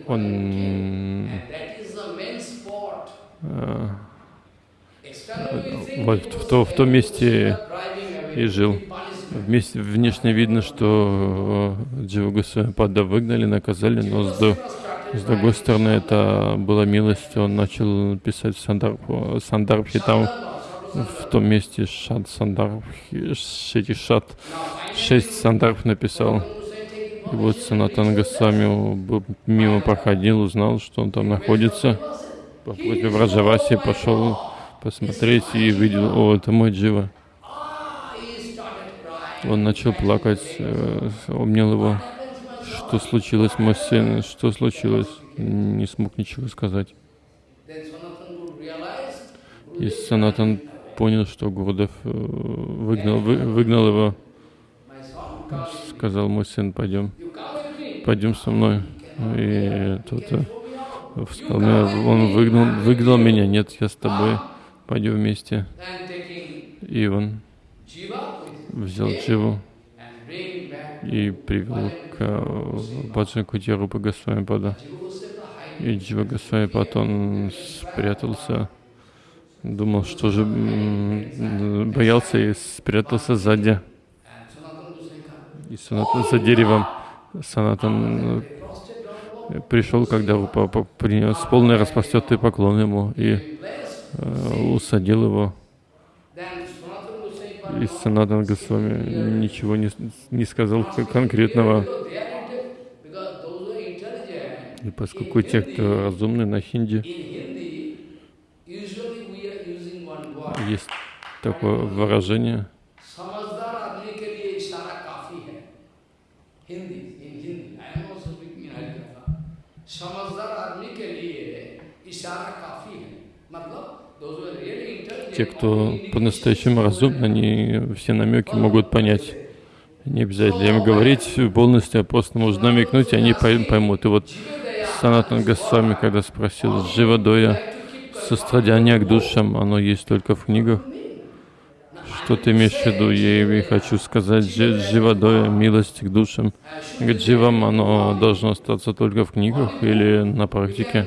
он вот в, то, в том месте и жил. Вместе, внешне видно, что э, Джива Госвамипада выгнали, наказали, но с, до, с другой стороны это была милость. Он начал писать Сандарбхи, там в том месте шат сандарб, эти шат, шесть сандарб написал. И вот Санатан Госвами мимо проходил, узнал, что он там находится. По просьбе Враджаваси пошел посмотреть и видел, о, это мой Джива. Он начал плакать, э, обнял его. Что случилось, мой сын? Что случилось? Не смог ничего сказать. И Санатан понял, что Гурдев э, выгнал, вы, выгнал его. Сказал, мой сын, пойдем, пойдем со мной. И тот э, сказал, он выгнал, выгнал меня, нет, я с тобой, пойдем вместе. И он взял Дживу и привел к Баджан Кутирупа Госвами Пада. И Джива Госвами Пад, он спрятался, думал, что же боялся и спрятался сзади. И Санатан за деревом. Санатан э, пришел, когда принес полный распростертый поклон ему и э, усадил его и Санатан Госвами ничего не, не сказал конкретного. И поскольку те, кто разумны на хинди, есть такое выражение, समझदार आदमी के लिए इशारा काफी है मतलब те, кто по-настоящему разумны, они все намеки могут понять. Не обязательно им говорить полностью, а просто можно намекнуть, и они поймут. И вот Санатан Госвами, когда спросил Дживадоя, сострадание к душам, оно есть только в книгах. Что ты имеешь в виду? Я и хочу сказать, Дживадоя, милость к душам. К дживам оно должно остаться только в книгах или на практике.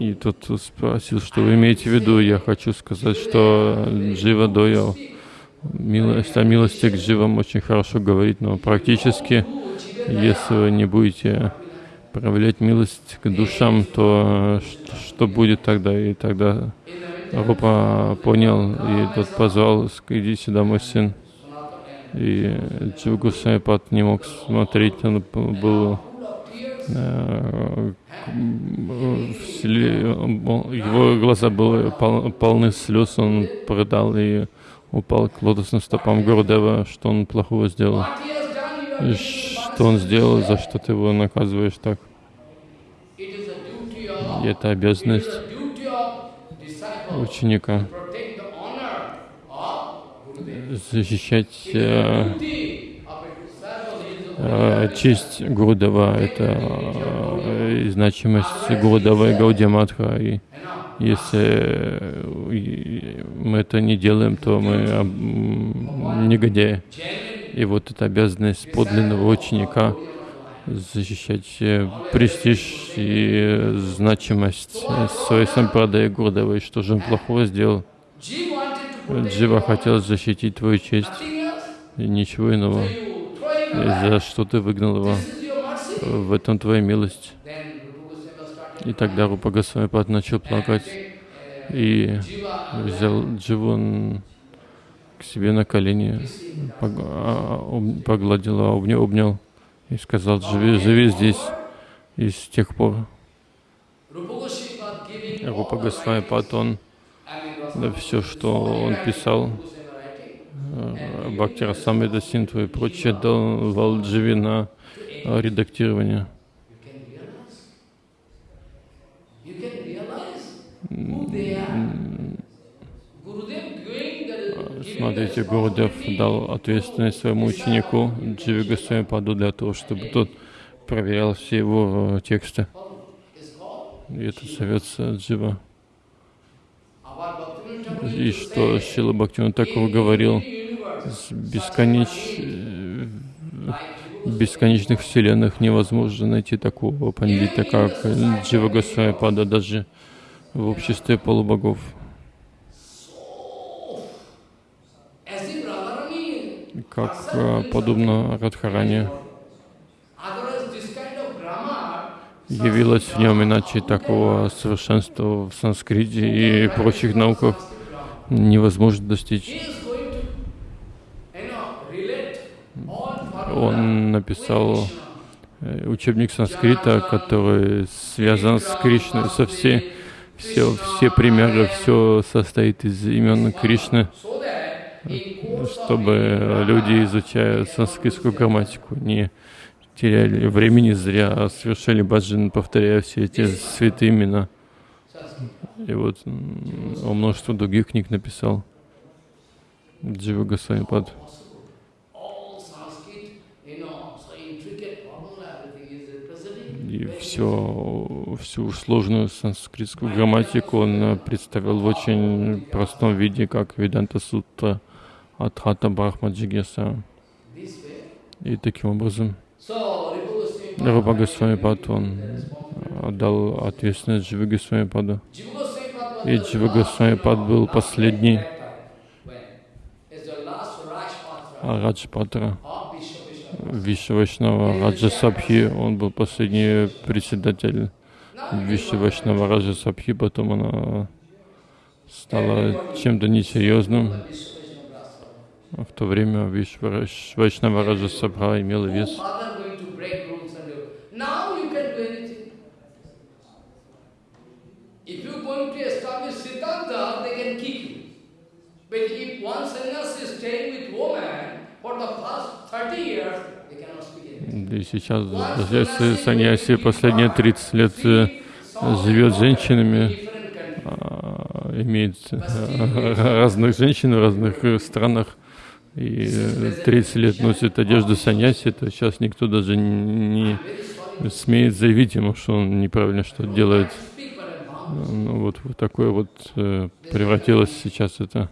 И тот спросил, что вы имеете в виду. Я хочу сказать, что Джива Доя, милость, о милости к Дживам очень хорошо говорит, но практически, если вы не будете проявлять милость к душам, то что, что будет тогда? И тогда Рупа понял, и тот позвал, иди сюда, мой сын. И Дживгу Сайпат не мог смотреть, он был его глаза были полны слез, он продал и упал к лотосным стопам Гурдева, что он плохого сделал. Что он сделал, за что ты его наказываешь так? И это обязанность ученика защищать э, Э, честь Гурудева, это э, значимость Гурудева и Гаудиаматха. И если мы это не делаем, то мы негодяи. И вот эта обязанность подлинного ученика защищать э, престиж и значимость своей сампрадай Гурдева. И что же он плохого сделал? Джива хотел защитить твою честь и ничего иного за что ты выгнал его. В этом твоя милость. И тогда Рупа Госвамипад начал плакать и взял Дживон к себе на колени, а, погладил, обнял, обнял и сказал, живи, живи здесь. И с тех пор Рупа Госвамипад, он все, что он писал, Э, Бхакти Расамрида Синтву и прочее давал Дживи на редактирование. Смотрите, Гурудев дал ответственность своему ученику Дживи Госвами Паду для того, чтобы тот проверял все его э, тексты. И это зовется Джива. И что Шила Бхактиван Такова говорил, бесконеч... бесконечных вселенных невозможно найти такого пандита, как Джива даже в обществе полубогов. Как а, подобно Радхаране. явилось в нем, иначе такого совершенства в санскрите и прочих науках невозможно достичь. He is going to, you know, relate all formula Он написал э, учебник санскрита, который связан с Кришной, со все, все, все примеры, все состоит из имен Кришны, чтобы люди, изучая санскритскую грамматику, не теряли времени зря, а совершали баджан, повторяя все эти святые имена. И вот он множество других книг написал. Джива Госвами Пад. All Sanskrit, you know, so intricate formula, everything is representing. И все, всю сложную санскритскую грамматику он э, представил в очень простом виде, как Веданта Сутра Адхата Брахма Джигеса. И таким образом Рупа Госвами Пад, он отдал ответственность Дживы Госвами Паду. И Джива Госвами Пад был последний а Радж Патра. Вайшнава Раджа Сабхи, он был последний председатель Виши Вайшнава Раджа Сабхи, потом она стала чем-то несерьезным. В то время Виши Вайшнава Раджа Сабха имела вес. But if one sannyasi is staying with woman for the past 30 years, they cannot speak anything. И сейчас, даже саньяси последние 30 лет э, живет с женщинами, а, имеет э, <laughs> разных женщин в разных э, странах, и э, 30 лет носит одежду саньяси, то сейчас никто даже не смеет заявить ему, что он неправильно что делает. Ну вот в такое вот превратилось сейчас это.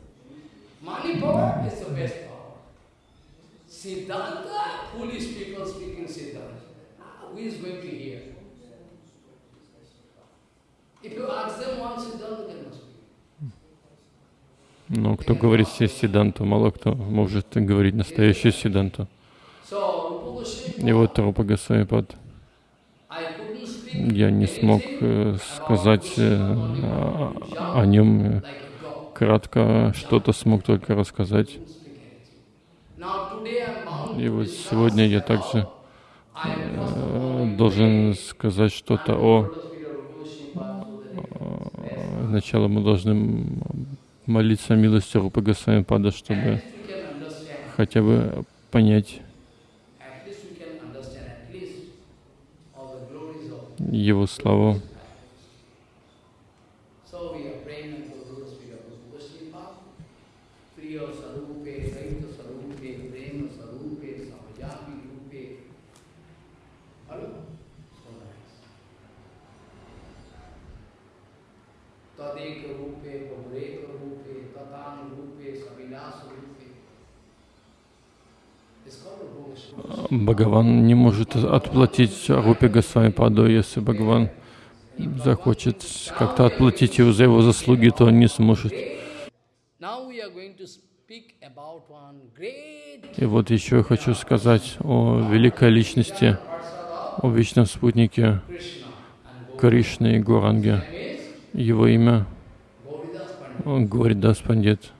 Siddhanta, foolish people speaking Siddhanta. Ah, Who is going to hear? If you ask them one Siddhanta, they must. Но кто говорит все Сиданту, мало кто может говорить настоящую Сиданту. И вот Рупа Госвами Пад, I couldn't speak я не смог э, сказать э, о, нем э, кратко, что-то смог только рассказать. Couldn't speak anything. Now today I'm bound И вот сегодня я также э, должен сказать что-то о э, Сначала мы должны молиться о милости Рупы Госвами Пада, чтобы хотя бы понять At least we can understand at least all the glories of. его славу. So we are praying unto the Lord's feet of Goswami Priya Sarupe, Raita Sarupe, Prema Sarupe, Samajapi Rupe. Hello? So nice. Tadeka Rupe, Prabhureka Rupe, Tatan Rupe, Savilas Rupe. It's called a Goswami. Бхагаван не может отплатить Рупе Госвами Паду, если Бхагаван захочет как-то отплатить его за его заслуги, то он не сможет. И вот еще я хочу сказать о великой личности, о вечном спутнике Кришны и Гуранге. Его имя Гуридас Пандит.